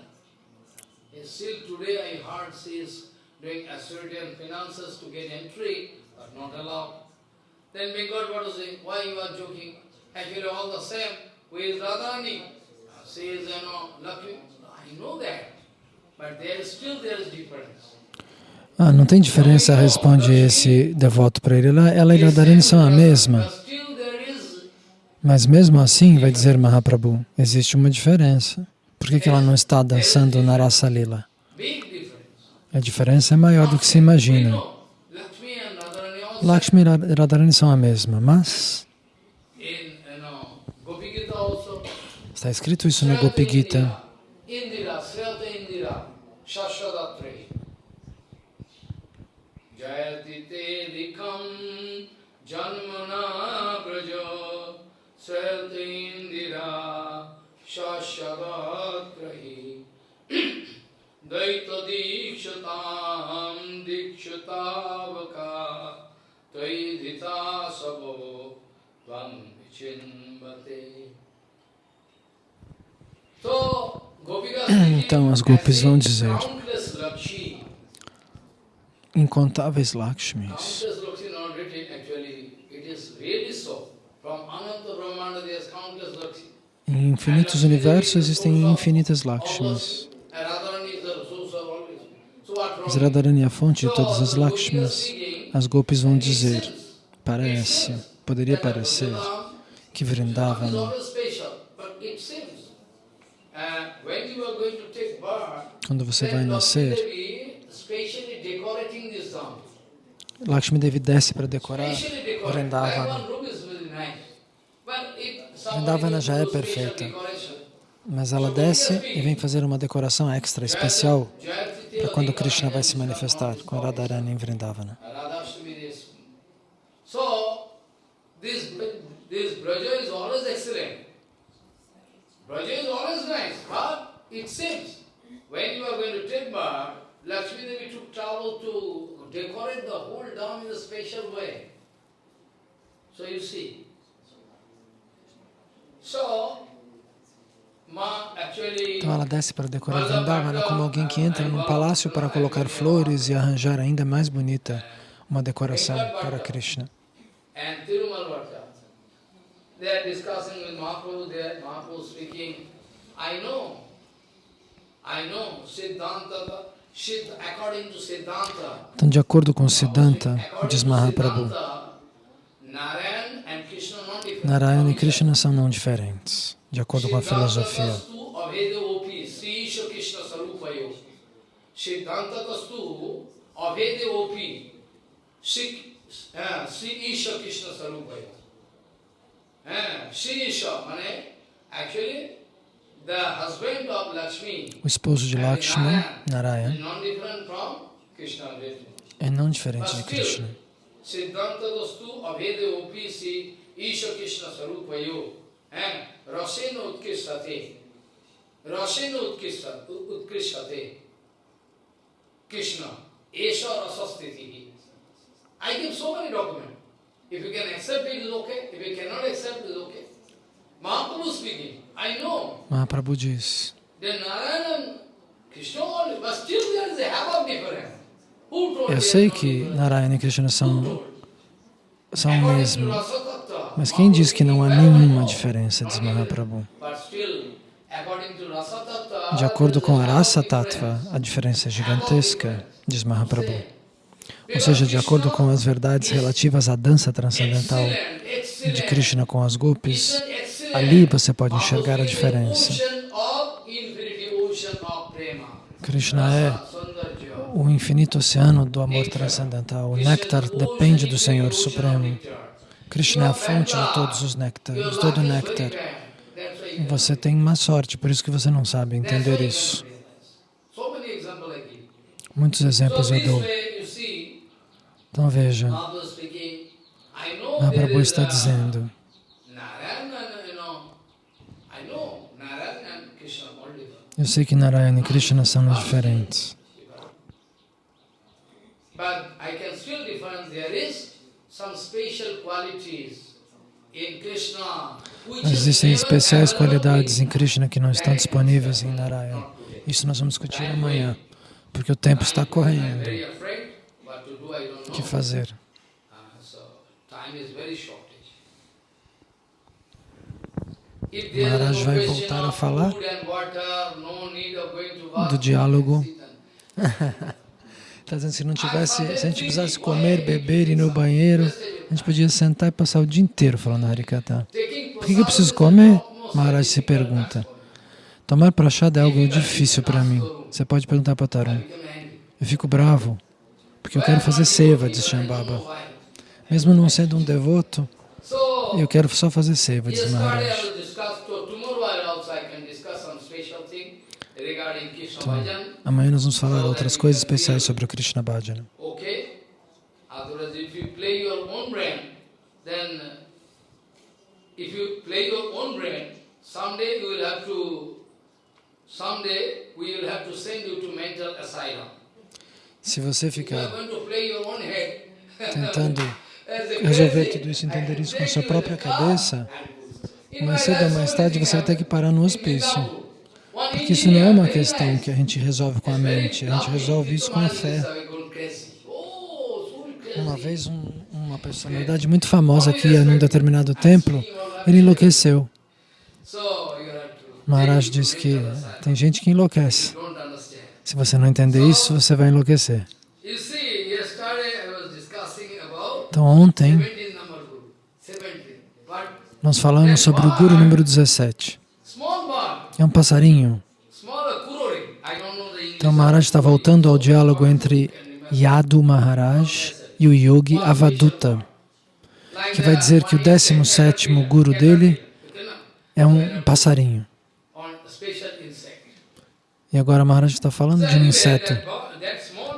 And still today I heard she is doing Assyrian finances to get entry, but not allowed. Then Venkot Bhattu say, why you are joking? Actually all the same. Who is Radharani? She is, you know, Lakshmi. I know that. But there is still there is difference. Ah, não tem diferença, responde esse devoto para ele. Ela, ela e Radharani são a mesma. But still there is Mas mesmo assim, vai dizer Mahaprabhu, existe uma diferença. Por que, que ela não está dançando na Rasa Lila? big difference. A diferença é maior do que se imagina. Lakshmi e Radharani são a mesma, mas está escrito isso no Gopi Gita. Jayati te dikam janmana brajo Sriyata Indira, Shashwadatri. Daita dikshatam dikshutavaka Tvaidhita sabo tvam vichimbate. Então as gopis vão dizer, incontáveis Lakshmis. Em infinitos universos existem infinitas what Mas? Radharani é a fonte de todas as speaking, As gopis vão dizer, parece, poderia parecer que Vrindavana, birth, quando você vai nascer. Lakshmi Devi desce para decorar. Vrindavana. That one room is very nice. But if somebody Vrindavana já é perfeita. Mas ela desce e vem fazer uma decoração extra, especial, para quando Krishna vai se manifestar com Radharani em Vrindavana. Lakshmi Devi took trouble to decorate the whole dam in a special way. So you see. Então ela desce para decorar Vrindavana como alguém que entra num palácio para colocar flores e arranjar ainda mais bonita uma decoração para Krishna. Então, de acordo com Siddhanta, diz Mahaprabhu, Narayana e Krishna são não diferentes, de acordo com a filosofia. Eh. Eh, O esposo de Lakshmi, is Narayan, not different from Krishna. really. é não diferente de Krishna. Still, Siddhanta-tastu abhedevopi, Sri Isha Krishna sarupayo. Eh, Rasena utkishtate. Rasena utkishta- ut- utkishtate. Krishna. Esha rasastitihi. I give so many documents. If you can accept it, is okay. If you cannot accept, it is okay. Mahaprabhu speaking. I know. Mahaprabhu diz. Then Narayana and Krishna only, but still there is a half of difference. Who told Eu sei que? Narayana e Krishna são, são o mesmo. Mas quem diz que não há nenhuma diferença, diz Mahaprabhu. De acordo com a Rasa Tattva, a diferença é gigantesca, diz Mahaprabhu. Ou seja, de acordo com as verdades relativas à dança transcendental de. Krishna com as gopis, ali você pode enxergar a diferença. Krishna é. O infinito oceano do amor transcendental. O néctar depende do Senhor Supremo. Krishna é a fonte de todos os néctares, de todo o néctar. Você tem má sorte, por isso que você não sabe entender isso. Muitos exemplos eu dou. Então veja, Mahaprabhu está dizendo, eu sei que Narayana e Krishna são diferentes. But I can still difference. There is some special qualities Mas existem especiais qualidades em Krishna que não estão disponíveis em Narayana. Isso nós vamos discutir amanhã, porque o tempo está correndo. O que fazer? Uh, Maharaj vai voltar a falar do diálogo. Está dizendo se não tivesse, se a gente precisasse comer, beber e ir no banheiro, a gente podia sentar e passar o dia inteiro falando Harikata. Por que que eu preciso comer? Maharaj se pergunta. Tomar prachada é algo difícil para mim. Você pode perguntar para Tarun. Eu fico bravo, porque eu quero fazer seva, diz Shambhava. Mesmo não sendo um devoto, eu quero só fazer seva, diz Maharaj. will discuss, so tomorrow I also I can discuss some special Bhajan. Amanhã nós vamos falar outras coisas especiais sobre o Krishna Bhajana. Okay? Otherwise, if you play your own brain, then if you play your own brain, someday you will have to, someday we will have to send you to mental asylum. Se você ficar tentando resolver tudo isso, entender isso com a sua própria cabeça, mais cedo ou mais tarde você vai ter que parar no hospício. Porque isso não é uma questão que a gente resolve com a mente, a gente resolve isso com a fé. Uma vez um- uma personalidade muito famosa que ia num determinado templo, ele enlouqueceu. Maharaj disse que tem gente que enlouquece. Se você não entender isso, você vai enlouquecer. Então ontem nós falamos sobre o Guru número 17. É um passarinho. Então Maharaj está voltando ao diálogo entre Yadu Maharaj e o Yogi Avaduta, que vai dizer que o 17º Guru dele é um passarinho. E agora Maharaj está falando de um inseto.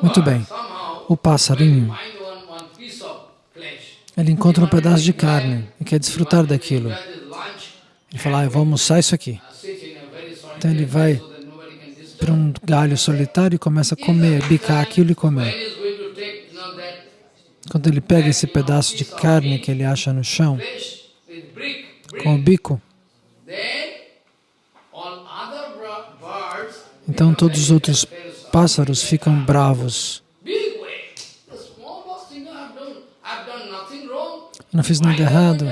Muito bem. O passarinho, ele encontra um pedaço de carne e quer desfrutar daquilo. Ele fala, ah, eu vou almoçar isso aqui. Então ele vai para um galho solitário e começa a comer, bicar aquilo e comer. Quando ele pega esse pedaço de carne que ele acha no chão, com o bico, então todos os outros pássaros ficam bravos. Não fiz nada errado.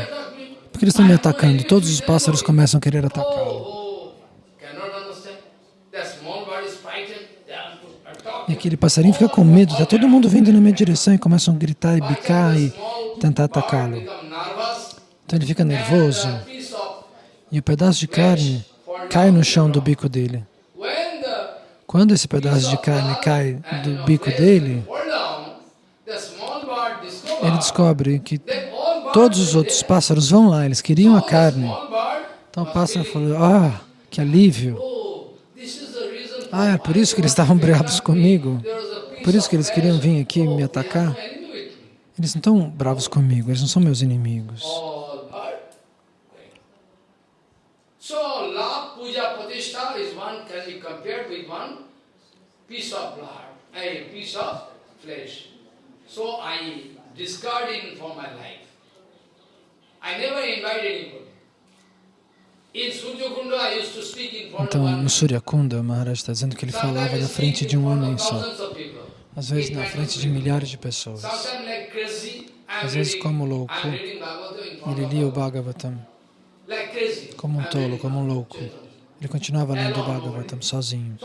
Por que eles estão me atacando? Todos os pássaros começam a querer atacá-lo. E aquele passarinho fica com medo, está todo mundo vindo na minha direção e começam a gritar e bicar e tentar atacá-lo. Então ele fica nervoso e o pedaço de carne cai no chão do bico dele. Quando esse pedaço de carne cai do bico dele, ele descobre que todos os outros pássaros vão lá, eles queriam a carne. Então o pássaro falou, ah, que alívio. Ah, é por isso que eles estavam bravos comigo? Por isso que eles queriam vir aqui me atacar? Eles não estão bravos comigo, eles não são meus inimigos. So, I discarding for my life. I never invite anybody. In Suryakunda, I used to speak in front of Então, no Suryakunda, o Maharaj está dizendo que ele falava na frente de um homem só, às vezes na frente de milhares de pessoas. Às vezes, como louco, ele lia o. Bhagavatam como um tolo, como um louco. Ele continuava lendo o Bhagavatam sozinho.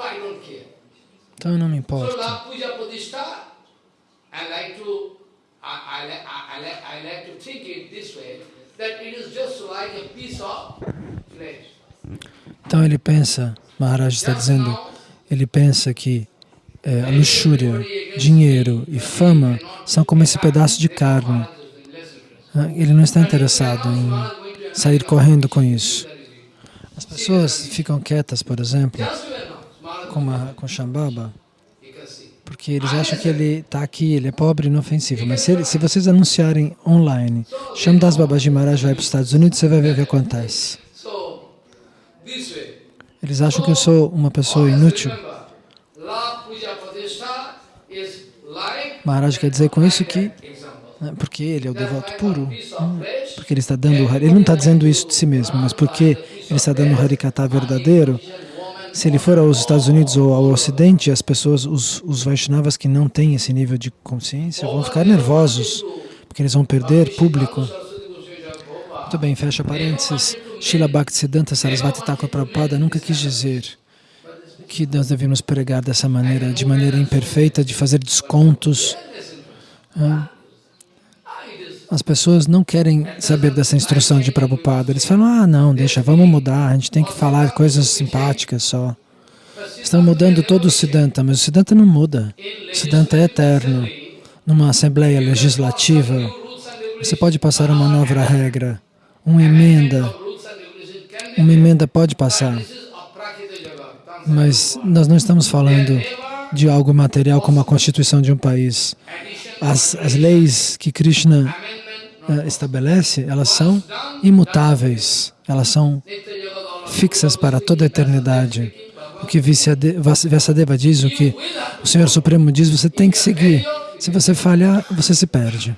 Então eu não me importo. I like to, think it this way, that it is just like a piece of. Então ele pensa, Maharaj está dizendo, ele pensa que a luxúria, dinheiro e fama são como esse pedaço de carne. Ah, Ele não está interessado em sair correndo com isso. As pessoas ficam quietas, por exemplo, com, uma, com Shambhava, porque eles acham que ele está aqui, ele é pobre e inofensivo. Mas se, ele- se vocês anunciarem online, Shamdas Babaji Maharaj vai para os Estados Unidos, você vai ver o que acontece. Eles acham que eu sou uma pessoa inútil. Maharaj quer dizer com isso que, example. né, porque ele é o devoto puro, flesh, porque ele está dando o Hari, ele não está dizendo isso de si mesmo, mas porque ele está dando o Harikata verdadeiro, se ele for aos Estados Unidos ou ao Ocidente, as pessoas, os, os Vaishnavas que não têm esse nível de consciência vão ficar nervosos, porque eles vão perder público. Muito bem, fecha parênteses. Srila Bhaktisiddhanta Sarasvati Thakur Prabhupada nunca quis dizer que nós devemos pregar dessa maneira, de maneira imperfeita, de fazer descontos. As pessoas não querem saber dessa instrução de Prabhupada. Eles falam, ah, não, deixa, vamos mudar, a gente tem que falar coisas simpáticas só. Estão mudando todo o Siddhanta, mas o Siddhanta não muda. O Siddhanta é eterno. Numa assembleia legislativa, você pode passar uma nova regra, uma emenda, uma emenda pode passar, mas nós não estamos falando de algo material como a constituição de um país. As, as leis que Krishna eh, estabelece, elas são imutáveis, elas são fixas para toda a eternidade. O que Vyasadeva diz, o que o Senhor Supremo diz, você tem que seguir. Se você falhar, você se perde.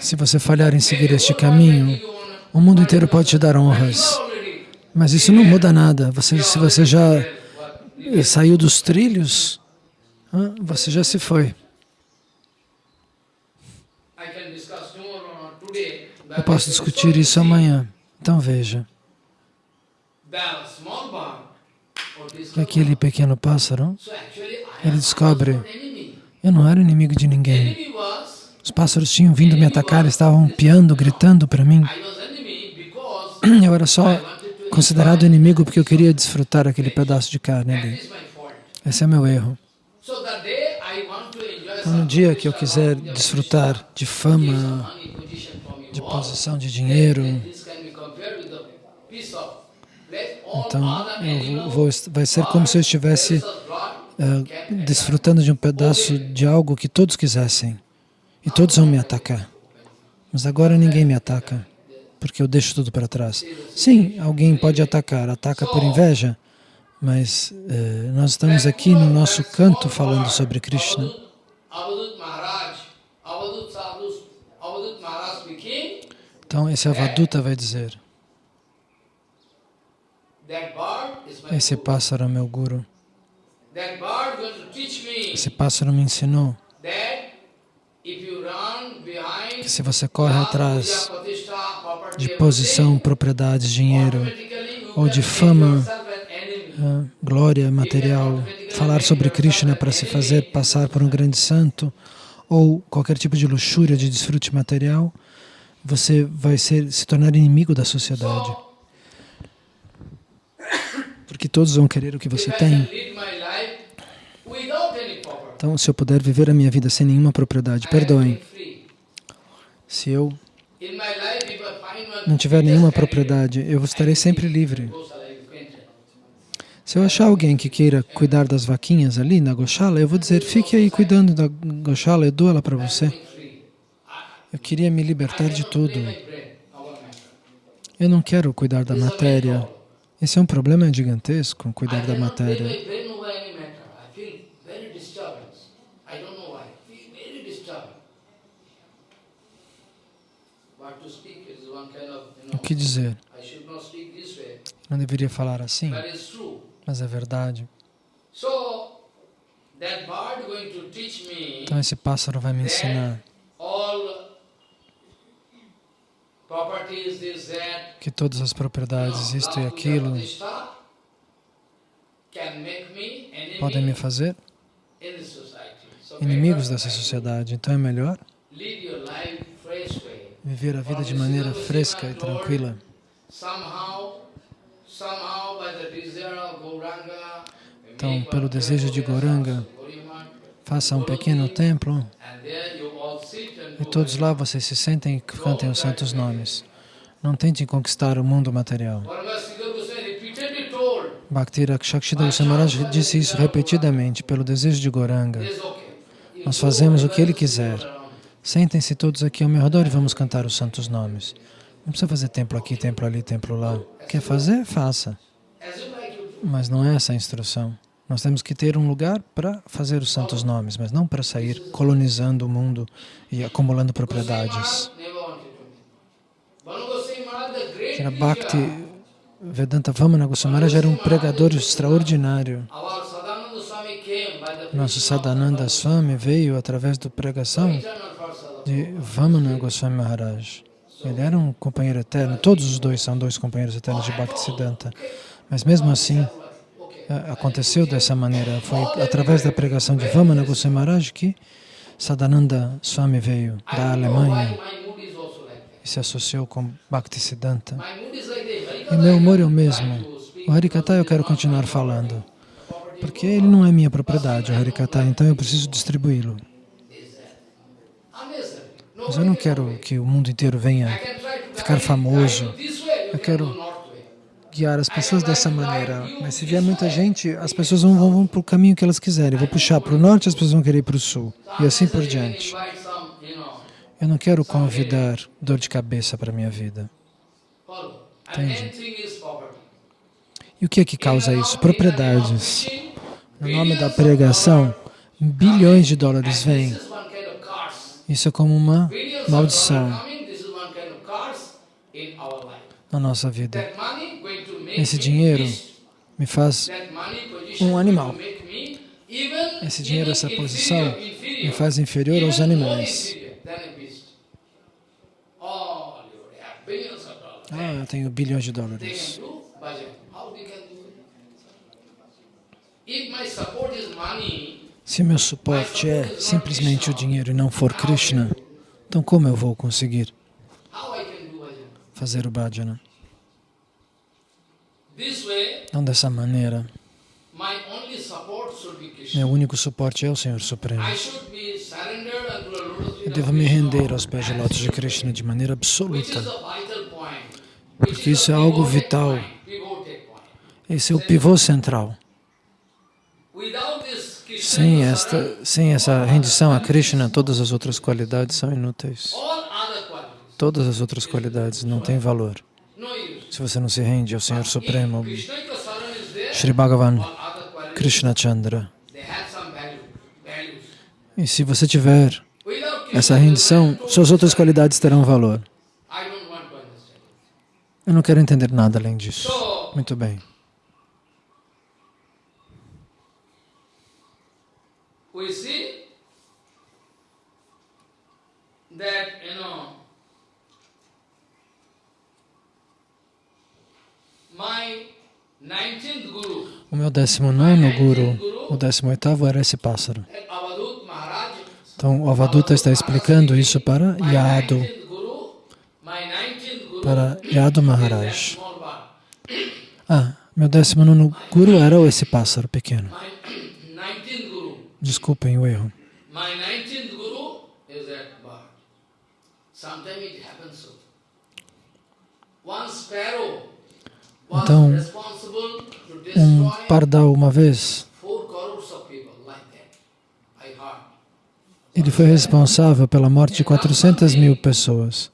Se você falhar em seguir este caminho, o mundo inteiro pode te dar honras. Mas isso não muda nada. Você, se você já saiu dos trilhos, você já se foi. Eu posso discutir isso amanhã. Então veja, que aquele pequeno pássaro, ele descobre, eu não era inimigo de ninguém. Os pássaros tinham vindo me atacar, estavam piando, gritando para mim. I was enemy because Eu era só considerado inimigo porque eu queria desfrutar aquele pedaço de carne ali. Esse é meu erro. Então, no dia que eu quiser desfrutar de fama, de posição de dinheiro, então eu vou, vai ser como se eu estivesse eh, desfrutando de um pedaço de algo que todos quisessem. E todos vão me atacar. Mas agora ninguém me ataca, porque eu deixo tudo para trás. Sim, alguém pode atacar, ataca por inveja, mas eh, nós estamos aqui no nosso canto falando sobre Krishna. Então esse Avaduta vai dizer, esse pássaro é meu guru. Esse pássaro me ensinou que se você corre atrás de posição, propriedades, dinheiro, ou de fama, ah, glória material, falar sobre Krishna para se fazer passar por um grande santo, ou qualquer tipo de luxúria, de desfrute material, você vai ser, se tornar inimigo da sociedade. Porque todos vão querer o que você tem. Então, se eu puder viver a minha vida sem nenhuma propriedade, perdoem. Se eu In my life, if I find one não tiver nenhuma propriedade, eu estarei sempre livre. Se eu achar alguém que queira cuidar das vaquinhas ali na Goshala, eu vou dizer, fique aí cuidando da Goshala, eu dou ela para você. Eu queria me libertar de tudo. Eu não quero cuidar da matéria. Esse é um problema gigantesco, cuidar da matéria. my brain over any matter. I feel very disturbance. I don't know why. I feel very disturbed. But to speak is one kind of, you O know, que dizer? Não deveria falar assim, mas é verdade. Então esse pássaro vai me ensinar que todas as propriedades, isto e aquilo, podem me fazer inimigos dessa sociedade. Então é melhor Live your life fresh way. Viver a vida de maneira fresca e tranquila. Então, pelo desejo de Gauriman, Faça um pequeno templo e do todos lá vocês se sentem e cantem os santos nomes. Não tentem conquistar o mundo material. Goswami Bhakti Rakshakshida Samaraj disse isso repetidamente, pelo desejo de Goranga. Nós fazemos o que ele quiser. Sentem-se todos aqui ao meu redor e vamos cantar os santos nomes. Não precisa fazer templo aqui, templo ali, templo lá. Quer fazer? Faça. Mas não é essa a instrução. Nós temos que ter um lugar para fazer os santos nomes, mas não para sair colonizando o mundo e acumulando propriedades. Era Bhakti Vedanta Vamana Goswami era um pregador extraordinário. Nosso Sadananda Swami veio através da pregação de Vamana Goswami Maharaj. Ele era um companheiro eterno, todos os dois são dois companheiros eternos de Bhaktisiddhanta. Mas mesmo assim, a- aconteceu dessa maneira. Foi através da pregação de Vamana Goswami Maharaj que Sadananda Swami veio da Alemanha e se associou com Bhaktisiddhanta. E meu humor é o mesmo. O Harikata eu quero continuar falando, porque ele não é minha propriedade, o Harikata, então eu preciso distribuí-lo. Mas eu não quero que o mundo inteiro venha ficar famoso. Eu quero guiar as pessoas dessa maneira. Mas se vier muita gente, as pessoas vão, vão, para o caminho que elas quiserem. Eu vou puxar para o norte, as pessoas vão querer ir para o sul. E assim por diante. Eu não quero convidar dor de cabeça para a minha vida. property. E o que é que causa isso? Propriedades. No nome da pregação, bilhões de dólares vêm. This is one kind of curse. Isso é como uma maldição na nossa vida. Esse dinheiro me faz um animal. Esse dinheiro, essa posição, me faz inferior aos animais. Ah, eu tenho bilhões de dólares. If my support is money, Se meu suporte é simplesmente o dinheiro e não for Krishna, então como eu vou conseguir fazer o bhajana? Não dessa maneira. Meu único suporte é o Senhor Supremo. Eu devo me render aos pés de lótus de Krishna de maneira absoluta. Porque isso é algo vital. Esse é o pivô central. Sem esta, sem essa rendição a Krishna, todas as outras qualidades são inúteis. Todas as outras qualidades não têm valor. Se você não se rende ao Senhor Supremo, Sri Bhagavan, Krishna Chandra. E se você tiver essa rendição, suas outras qualidades terão valor. Eu não quero entender nada além disso. So, Muito bem. We see that, you know, my 19th Guru, O meu 19 guru, o 18 era esse pássaro. Maharaj, Então, o Avaduta está explicando isso para Yadu, 19th Guru, my 19th Guru, para Yadu Maharaj. Ah, meu 19 guru era esse pássaro pequeno. My 19th Guru, Desculpem o erro. my 19th Guru is that bird. Sometimes it happens so. One sparrow was Então, Um pardal, uma vez, ele foi responsável pela morte de 400 mil pessoas.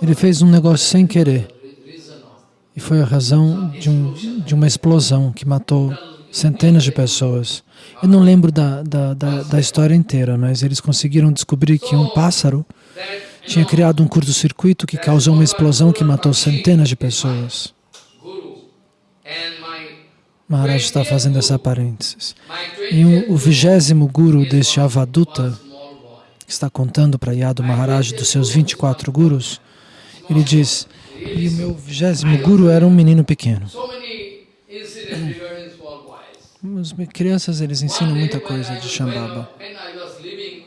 Ele fez um negócio sem querer e foi a razão de, um, de uma explosão que matou centenas de pessoas. Eu não lembro da, da, da, da história inteira, mas eles conseguiram descobrir que um pássaro tinha criado um curto-circuito que causou uma explosão que matou centenas de pessoas. Maharaj está fazendo essa parênteses. E um, o vigésimo guru deste Avaduta, que está contando para Yadu Maharaj dos seus 24 gurus, ele diz, e o meu vigésimo guru era um menino pequeno. As crianças, eles ensinam muita coisa de Shambhava.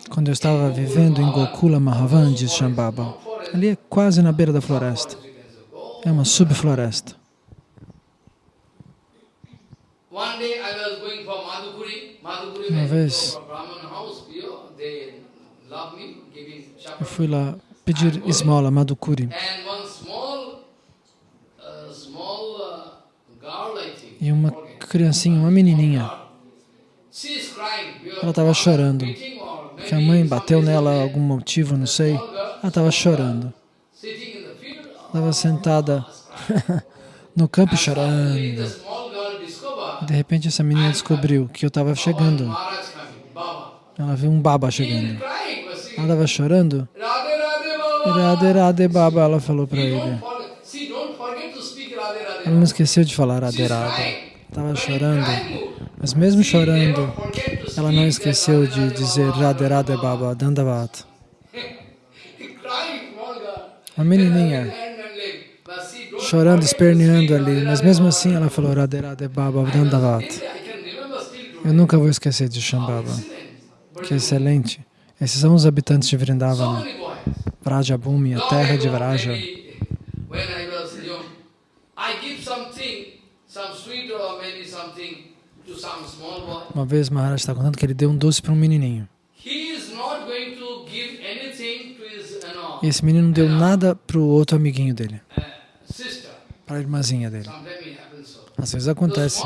Quando eu estava vivendo em Gokula Mahavan, diz Shambhava, ali é quase na beira da floresta. É uma subfloresta. Uma vez, eu fui lá pedir esmola, Madhukuri. E uma criancinha, uma menininha, ela estava chorando, que a mãe bateu nela algum motivo, não sei. Ela estava chorando. Estava sentada no campo chorando. De repente essa menina descobriu que eu estava chegando. Ela viu um baba chegando. Ela estava chorando. Radhe Baba, ela falou para ele. Ela não esqueceu de falar Radhe. Estava chorando. Mas mesmo chorando, ela não esqueceu de dizer Radhe Radhe Baba, Dandavat. Uma menininha chorando, esperneando ali, mas mesmo assim ela falou Radhe Radhe Baba Dandavat. Eu nunca vou esquecer de Shambhava. Que excelente. Esses são os habitantes de Vrindavana. Vrajabhumi, a terra de Vraja. Uma vez Maharaj está contando que ele deu um doce para um menininho. E esse menino não deu nada para o outro amiguinho dele para a irmãzinha dele. Às vezes acontece.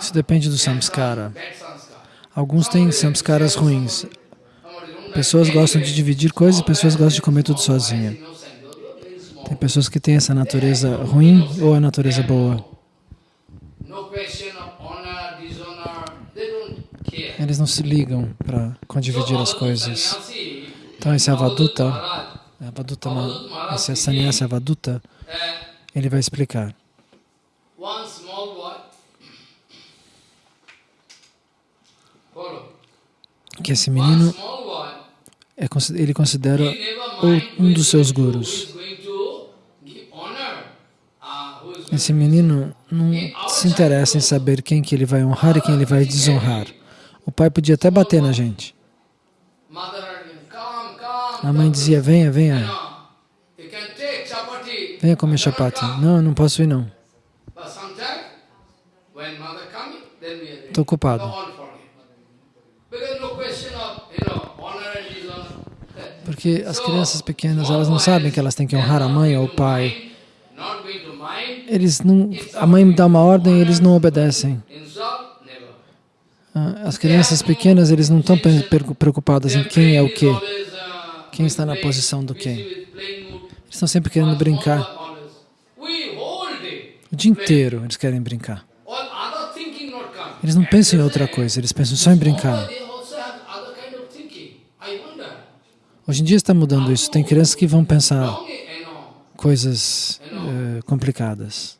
Isso depende do samskara. Alguns têm samskaras ruins. Pessoas gostam de dividir coisas e pessoas gostam de comer tudo sozinha. Tem pessoas que têm essa natureza ruim ou a natureza boa. Eles não se ligam para dividir as coisas. Então esse avaduta Avadutama, esse sannyasa Avaduta, ele vai explicar. Que esse menino, é, ele considera um dos seus gurus. Esse menino não se interessa em saber quem que ele vai honrar e quem ele vai desonrar. O pai podia até bater na gente. A mãe dizia, venha, venha. Venha comer chapati. Não, não posso ir não. Estou ocupado. Porque as crianças pequenas, elas não sabem que elas têm que honrar a mãe ou o pai. Eles não, a mãe dá uma ordem e eles não obedecem. Ah, as crianças pequenas, eles não estão preocupadas em quem é o quê. Quem está na posição do quem? Eles estão sempre querendo brincar. O dia inteiro eles querem brincar. Eles não pensam em outra coisa, eles pensam só em brincar. Hoje em dia está mudando isso. Tem crianças que vão pensar coisas uh, complicadas.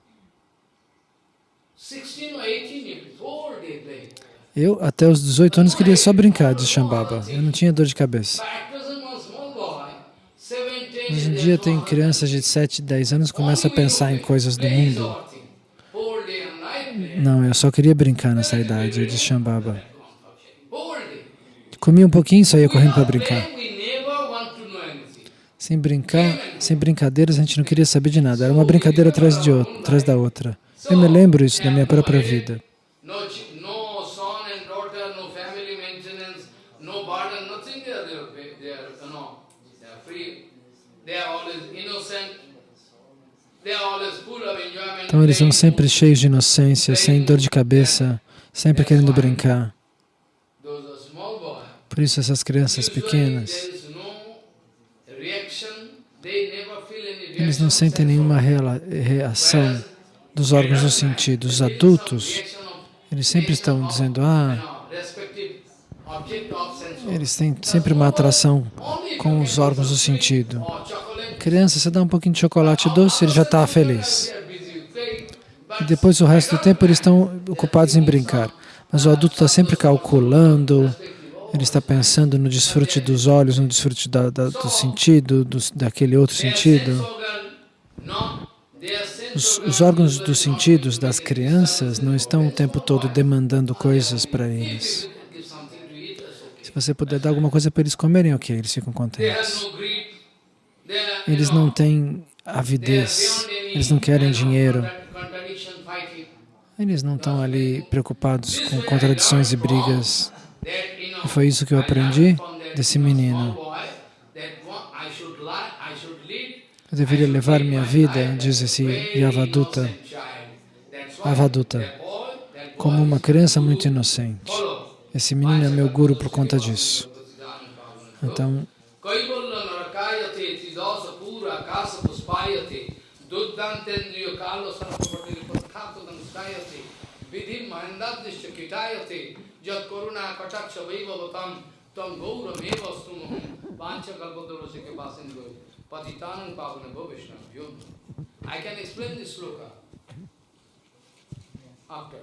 Eu, até os 18 anos, queria só brincar de Shambhava. Eu não tinha dor de cabeça. Hoje em dia tem crianças de 7, 10 anos que começam a pensar em coisas do mundo. Não, eu só queria brincar nessa idade de Shambhava. Comia um pouquinho e saía correndo para brincar. Sem brincar, sem brincadeiras, a gente não queria saber de nada. Era uma brincadeira atrás, de outra, atrás da outra. Eu me lembro isso da minha própria vida. Então eles são sempre cheios de inocência, sem dor de cabeça, sempre querendo brincar. Por isso essas crianças pequenas, eles não sentem nenhuma reação dos órgãos dos sentidos. Os adultos, eles sempre estão dizendo, ah, Eles têm sempre uma atração com os órgãos do sentido. Criança, você dá um pouquinho de chocolate doce, ele já está feliz. E depois o resto do tempo eles estão ocupados em brincar. Mas o adulto está sempre calculando, ele está pensando no desfrute dos olhos, no desfrute da, da- do sentido, do, daquele outro sentido. Os, os órgãos dos sentidos das crianças não estão o tempo todo demandando coisas para eles. Se você puder dar alguma coisa para eles comerem, ok, eles ficam contentes. Eles não têm avidez, eles não querem dinheiro, eles não estão ali preocupados com contradições e brigas. Foi isso que eu aprendi desse menino. Eu deveria levar minha vida, diz esse Yavaduta, Avaduta, como uma criança muito inocente. Esse menino é meu guru por conta disso. Então, vidhim यद करुणा कटाक्ष वैभवतम तम गौरमे वस्तु पाँच कल्पतरो से के पास इनको पतितान पावन गो योग I can explain this shloka after